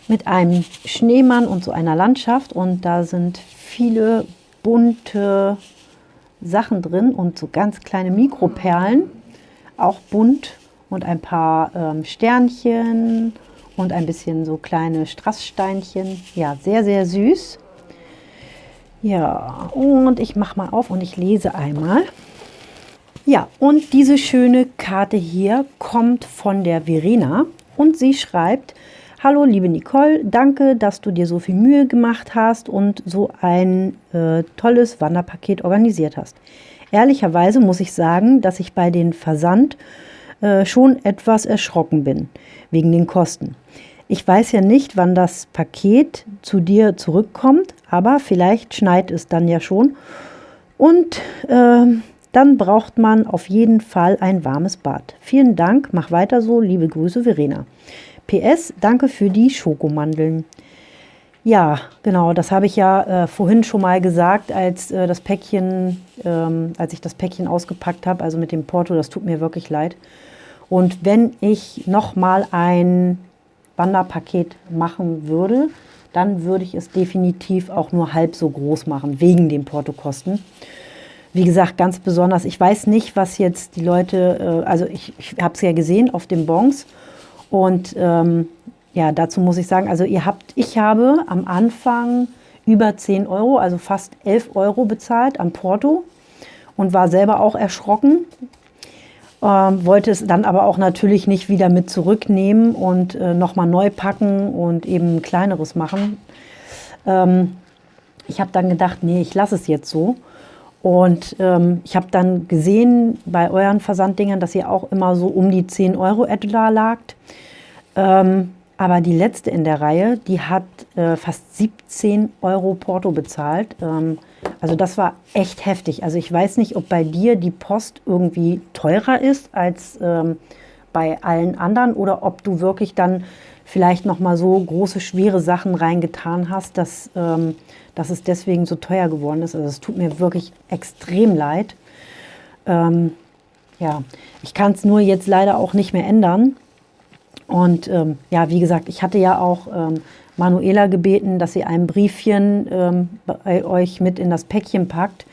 Mit einem Schneemann und so einer Landschaft. Und da sind viele bunte Sachen drin und so ganz kleine Mikroperlen. Auch bunt und ein paar ähm, Sternchen und ein bisschen so kleine Strasssteinchen. Ja, sehr, sehr süß. Ja, und ich mache mal auf und ich lese einmal. Ja, und diese schöne Karte hier kommt von der Verena und sie schreibt, Hallo liebe Nicole, danke, dass du dir so viel Mühe gemacht hast und so ein äh, tolles Wanderpaket organisiert hast. Ehrlicherweise muss ich sagen, dass ich bei den Versand äh, schon etwas erschrocken bin, wegen den Kosten. Ich weiß ja nicht, wann das Paket zu dir zurückkommt, aber vielleicht schneit es dann ja schon. Und äh, dann braucht man auf jeden Fall ein warmes Bad. Vielen Dank, mach weiter so. Liebe Grüße, Verena. PS, danke für die Schokomandeln. Ja, genau, das habe ich ja äh, vorhin schon mal gesagt, als äh, das Päckchen, ähm, als ich das Päckchen ausgepackt habe, also mit dem Porto, das tut mir wirklich leid. Und wenn ich nochmal ein Wanderpaket machen würde, dann würde ich es definitiv auch nur halb so groß machen, wegen den Portokosten. Wie gesagt, ganz besonders, ich weiß nicht, was jetzt die Leute, äh, also ich, ich habe es ja gesehen auf den Bons und ähm, ja, dazu muss ich sagen, also ihr habt, ich habe am Anfang über 10 Euro, also fast 11 Euro bezahlt am Porto und war selber auch erschrocken, ähm, wollte es dann aber auch natürlich nicht wieder mit zurücknehmen und äh, nochmal neu packen und eben kleineres machen. Ähm, ich habe dann gedacht, nee, ich lasse es jetzt so. Und ähm, ich habe dann gesehen bei euren Versanddingern, dass ihr auch immer so um die 10 Euro etwa lagt. Ähm, aber die letzte in der Reihe, die hat äh, fast 17 Euro Porto bezahlt. Also das war echt heftig. Also ich weiß nicht, ob bei dir die Post irgendwie teurer ist als ähm, bei allen anderen oder ob du wirklich dann vielleicht noch mal so große, schwere Sachen reingetan hast, dass, ähm, dass es deswegen so teuer geworden ist. Also es tut mir wirklich extrem leid. Ähm, ja, ich kann es nur jetzt leider auch nicht mehr ändern. Und ähm, ja, wie gesagt, ich hatte ja auch ähm, Manuela gebeten, dass sie ein Briefchen ähm, bei euch mit in das Päckchen packt,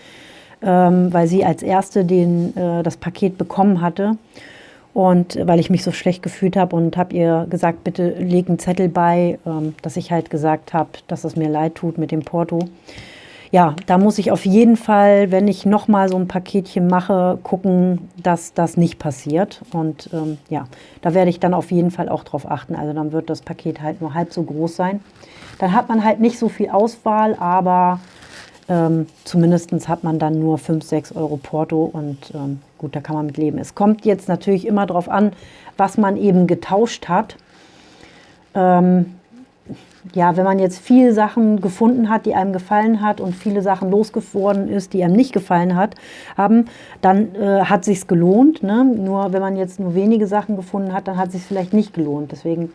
ähm, weil sie als Erste den, äh, das Paket bekommen hatte. Und weil ich mich so schlecht gefühlt habe und habe ihr gesagt, bitte leg einen Zettel bei, ähm, dass ich halt gesagt habe, dass es mir leid tut mit dem Porto ja, da muss ich auf jeden Fall, wenn ich nochmal so ein Paketchen mache, gucken, dass das nicht passiert. Und ähm, ja, da werde ich dann auf jeden Fall auch drauf achten. Also dann wird das Paket halt nur halb so groß sein. Dann hat man halt nicht so viel Auswahl, aber ähm, zumindest hat man dann nur 5, 6 Euro Porto und ähm, gut, da kann man mit leben. Es kommt jetzt natürlich immer darauf an, was man eben getauscht hat. Ähm, ja, wenn man jetzt viele Sachen gefunden hat, die einem gefallen hat und viele Sachen losgeworden ist, die einem nicht gefallen hat, haben, dann äh, hat sich's gelohnt. Ne? Nur wenn man jetzt nur wenige Sachen gefunden hat, dann hat sich vielleicht nicht gelohnt. Deswegen,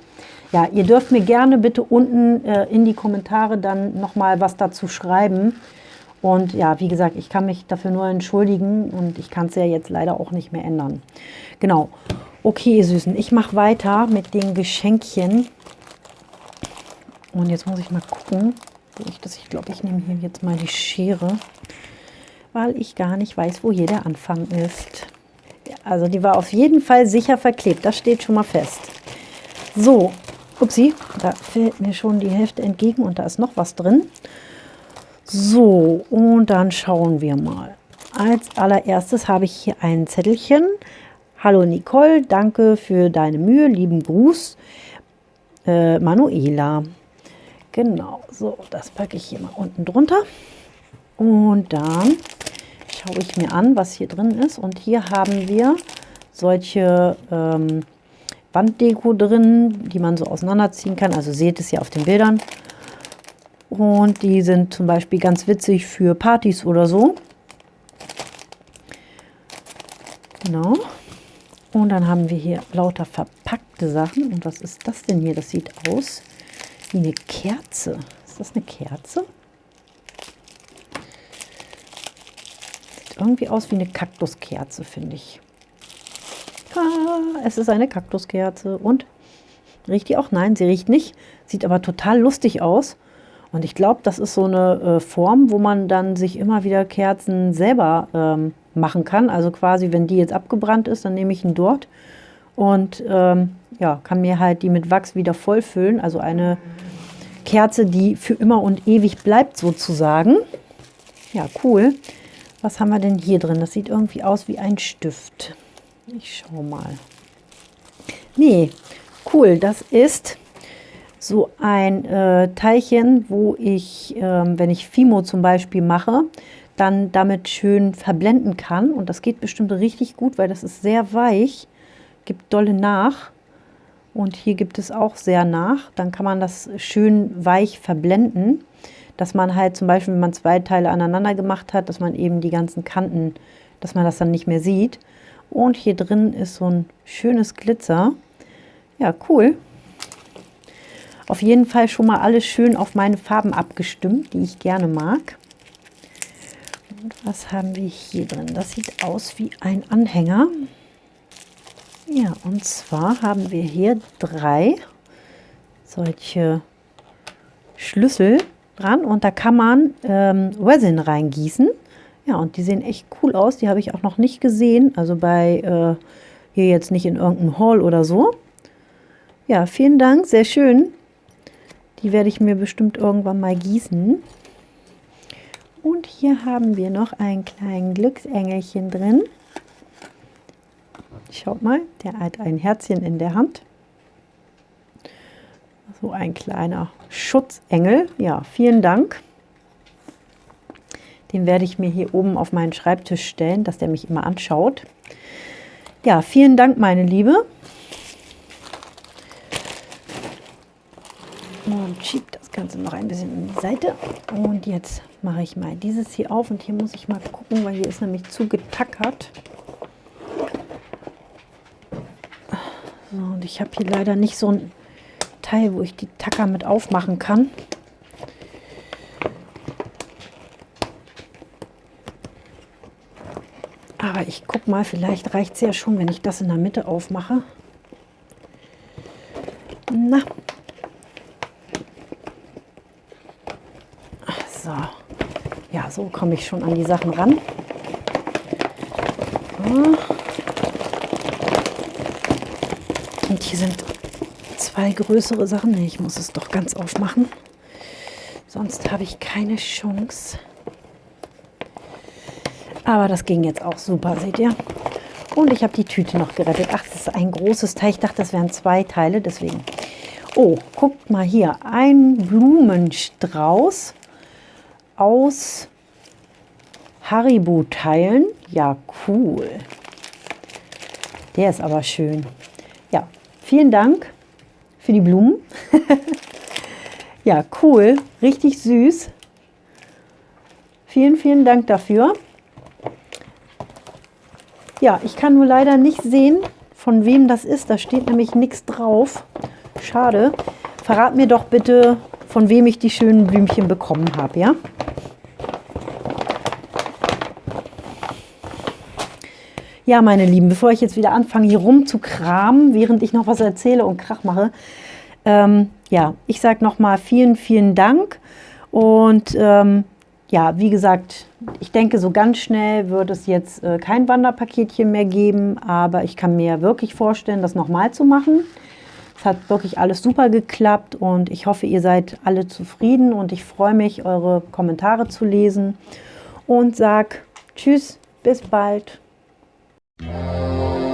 ja, ihr dürft mir gerne bitte unten äh, in die Kommentare dann nochmal was dazu schreiben. Und ja, wie gesagt, ich kann mich dafür nur entschuldigen und ich kann es ja jetzt leider auch nicht mehr ändern. Genau. Okay, ihr Süßen, ich mache weiter mit den Geschenkchen. Und jetzt muss ich mal gucken, wo ich das, ich glaube, ich nehme hier jetzt mal die Schere, weil ich gar nicht weiß, wo hier der Anfang ist. Also die war auf jeden Fall sicher verklebt, das steht schon mal fest. So, upsie, da fällt mir schon die Hälfte entgegen und da ist noch was drin. So, und dann schauen wir mal. Als allererstes habe ich hier ein Zettelchen. Hallo Nicole, danke für deine Mühe, lieben Gruß. Äh, Manuela. Genau, so, das packe ich hier mal unten drunter. Und dann schaue ich mir an, was hier drin ist. Und hier haben wir solche ähm, Wanddeko drin, die man so auseinanderziehen kann. Also seht es ja auf den Bildern. Und die sind zum Beispiel ganz witzig für Partys oder so. Genau. Und dann haben wir hier lauter verpackte Sachen. Und was ist das denn hier? Das sieht aus wie eine Kerze. Ist das eine Kerze? irgendwie aus wie eine Kaktuskerze, finde ich. Ah, es ist eine Kaktuskerze. Und? Riecht die auch? Nein, sie riecht nicht. Sieht aber total lustig aus. Und ich glaube, das ist so eine äh, Form, wo man dann sich immer wieder Kerzen selber ähm, machen kann. Also quasi, wenn die jetzt abgebrannt ist, dann nehme ich ihn dort und ähm, ja, kann mir halt die mit Wachs wieder vollfüllen. Also eine Kerze, die für immer und ewig bleibt sozusagen. Ja, cool. Was haben wir denn hier drin? Das sieht irgendwie aus wie ein Stift. Ich schau mal. Nee, cool. Das ist so ein äh, Teilchen, wo ich, äh, wenn ich Fimo zum Beispiel mache, dann damit schön verblenden kann. Und das geht bestimmt richtig gut, weil das ist sehr weich, gibt dolle nach. Und hier gibt es auch sehr nach. Dann kann man das schön weich verblenden dass man halt zum Beispiel, wenn man zwei Teile aneinander gemacht hat, dass man eben die ganzen Kanten, dass man das dann nicht mehr sieht. Und hier drin ist so ein schönes Glitzer. Ja, cool. Auf jeden Fall schon mal alles schön auf meine Farben abgestimmt, die ich gerne mag. Und was haben wir hier drin? Das sieht aus wie ein Anhänger. Ja, und zwar haben wir hier drei solche Schlüssel dran und da kann man ähm, Resin reingießen. Ja, und die sehen echt cool aus. Die habe ich auch noch nicht gesehen. Also bei äh, hier jetzt nicht in irgendeinem Hall oder so. Ja, vielen Dank, sehr schön. Die werde ich mir bestimmt irgendwann mal gießen. Und hier haben wir noch einen kleinen Glücksengelchen drin. Schaut mal, der hat ein Herzchen in der Hand. So ein kleiner Schutzengel. Ja, vielen Dank. Den werde ich mir hier oben auf meinen Schreibtisch stellen, dass der mich immer anschaut. Ja, vielen Dank, meine Liebe. Und schiebe das Ganze noch ein bisschen in die Seite. Und jetzt mache ich mal dieses hier auf. Und hier muss ich mal gucken, weil hier ist nämlich zu getackert. So, und ich habe hier leider nicht so ein Teil, wo ich die Tacker mit aufmachen kann. Aber ich guck mal, vielleicht reicht es ja schon, wenn ich das in der Mitte aufmache. Na. So. Ja, so komme ich schon an die Sachen ran. Und hier sind zwei größere Sachen. Nee, ich muss es doch ganz aufmachen. Sonst habe ich keine Chance. Aber das ging jetzt auch super, seht ihr? Und ich habe die Tüte noch gerettet. Ach, das ist ein großes Teil. Ich dachte, das wären zwei Teile, deswegen. Oh, guckt mal hier. Ein Blumenstrauß aus Haribo-Teilen. Ja, cool. Der ist aber schön. Ja, vielen Dank für die Blumen. ja, cool, richtig süß. Vielen, vielen Dank dafür. Ja, ich kann nur leider nicht sehen, von wem das ist. Da steht nämlich nichts drauf. Schade. Verrat mir doch bitte, von wem ich die schönen Blümchen bekommen habe, ja? Ja, meine Lieben, bevor ich jetzt wieder anfange, hier rum zu kramen, während ich noch was erzähle und Krach mache, Ähm, ja, ich sage nochmal vielen, vielen Dank und ähm, ja, wie gesagt, ich denke, so ganz schnell wird es jetzt äh, kein Wanderpaketchen mehr geben, aber ich kann mir wirklich vorstellen, das nochmal zu machen. Es hat wirklich alles super geklappt und ich hoffe, ihr seid alle zufrieden und ich freue mich, eure Kommentare zu lesen und sag Tschüss, bis bald. Música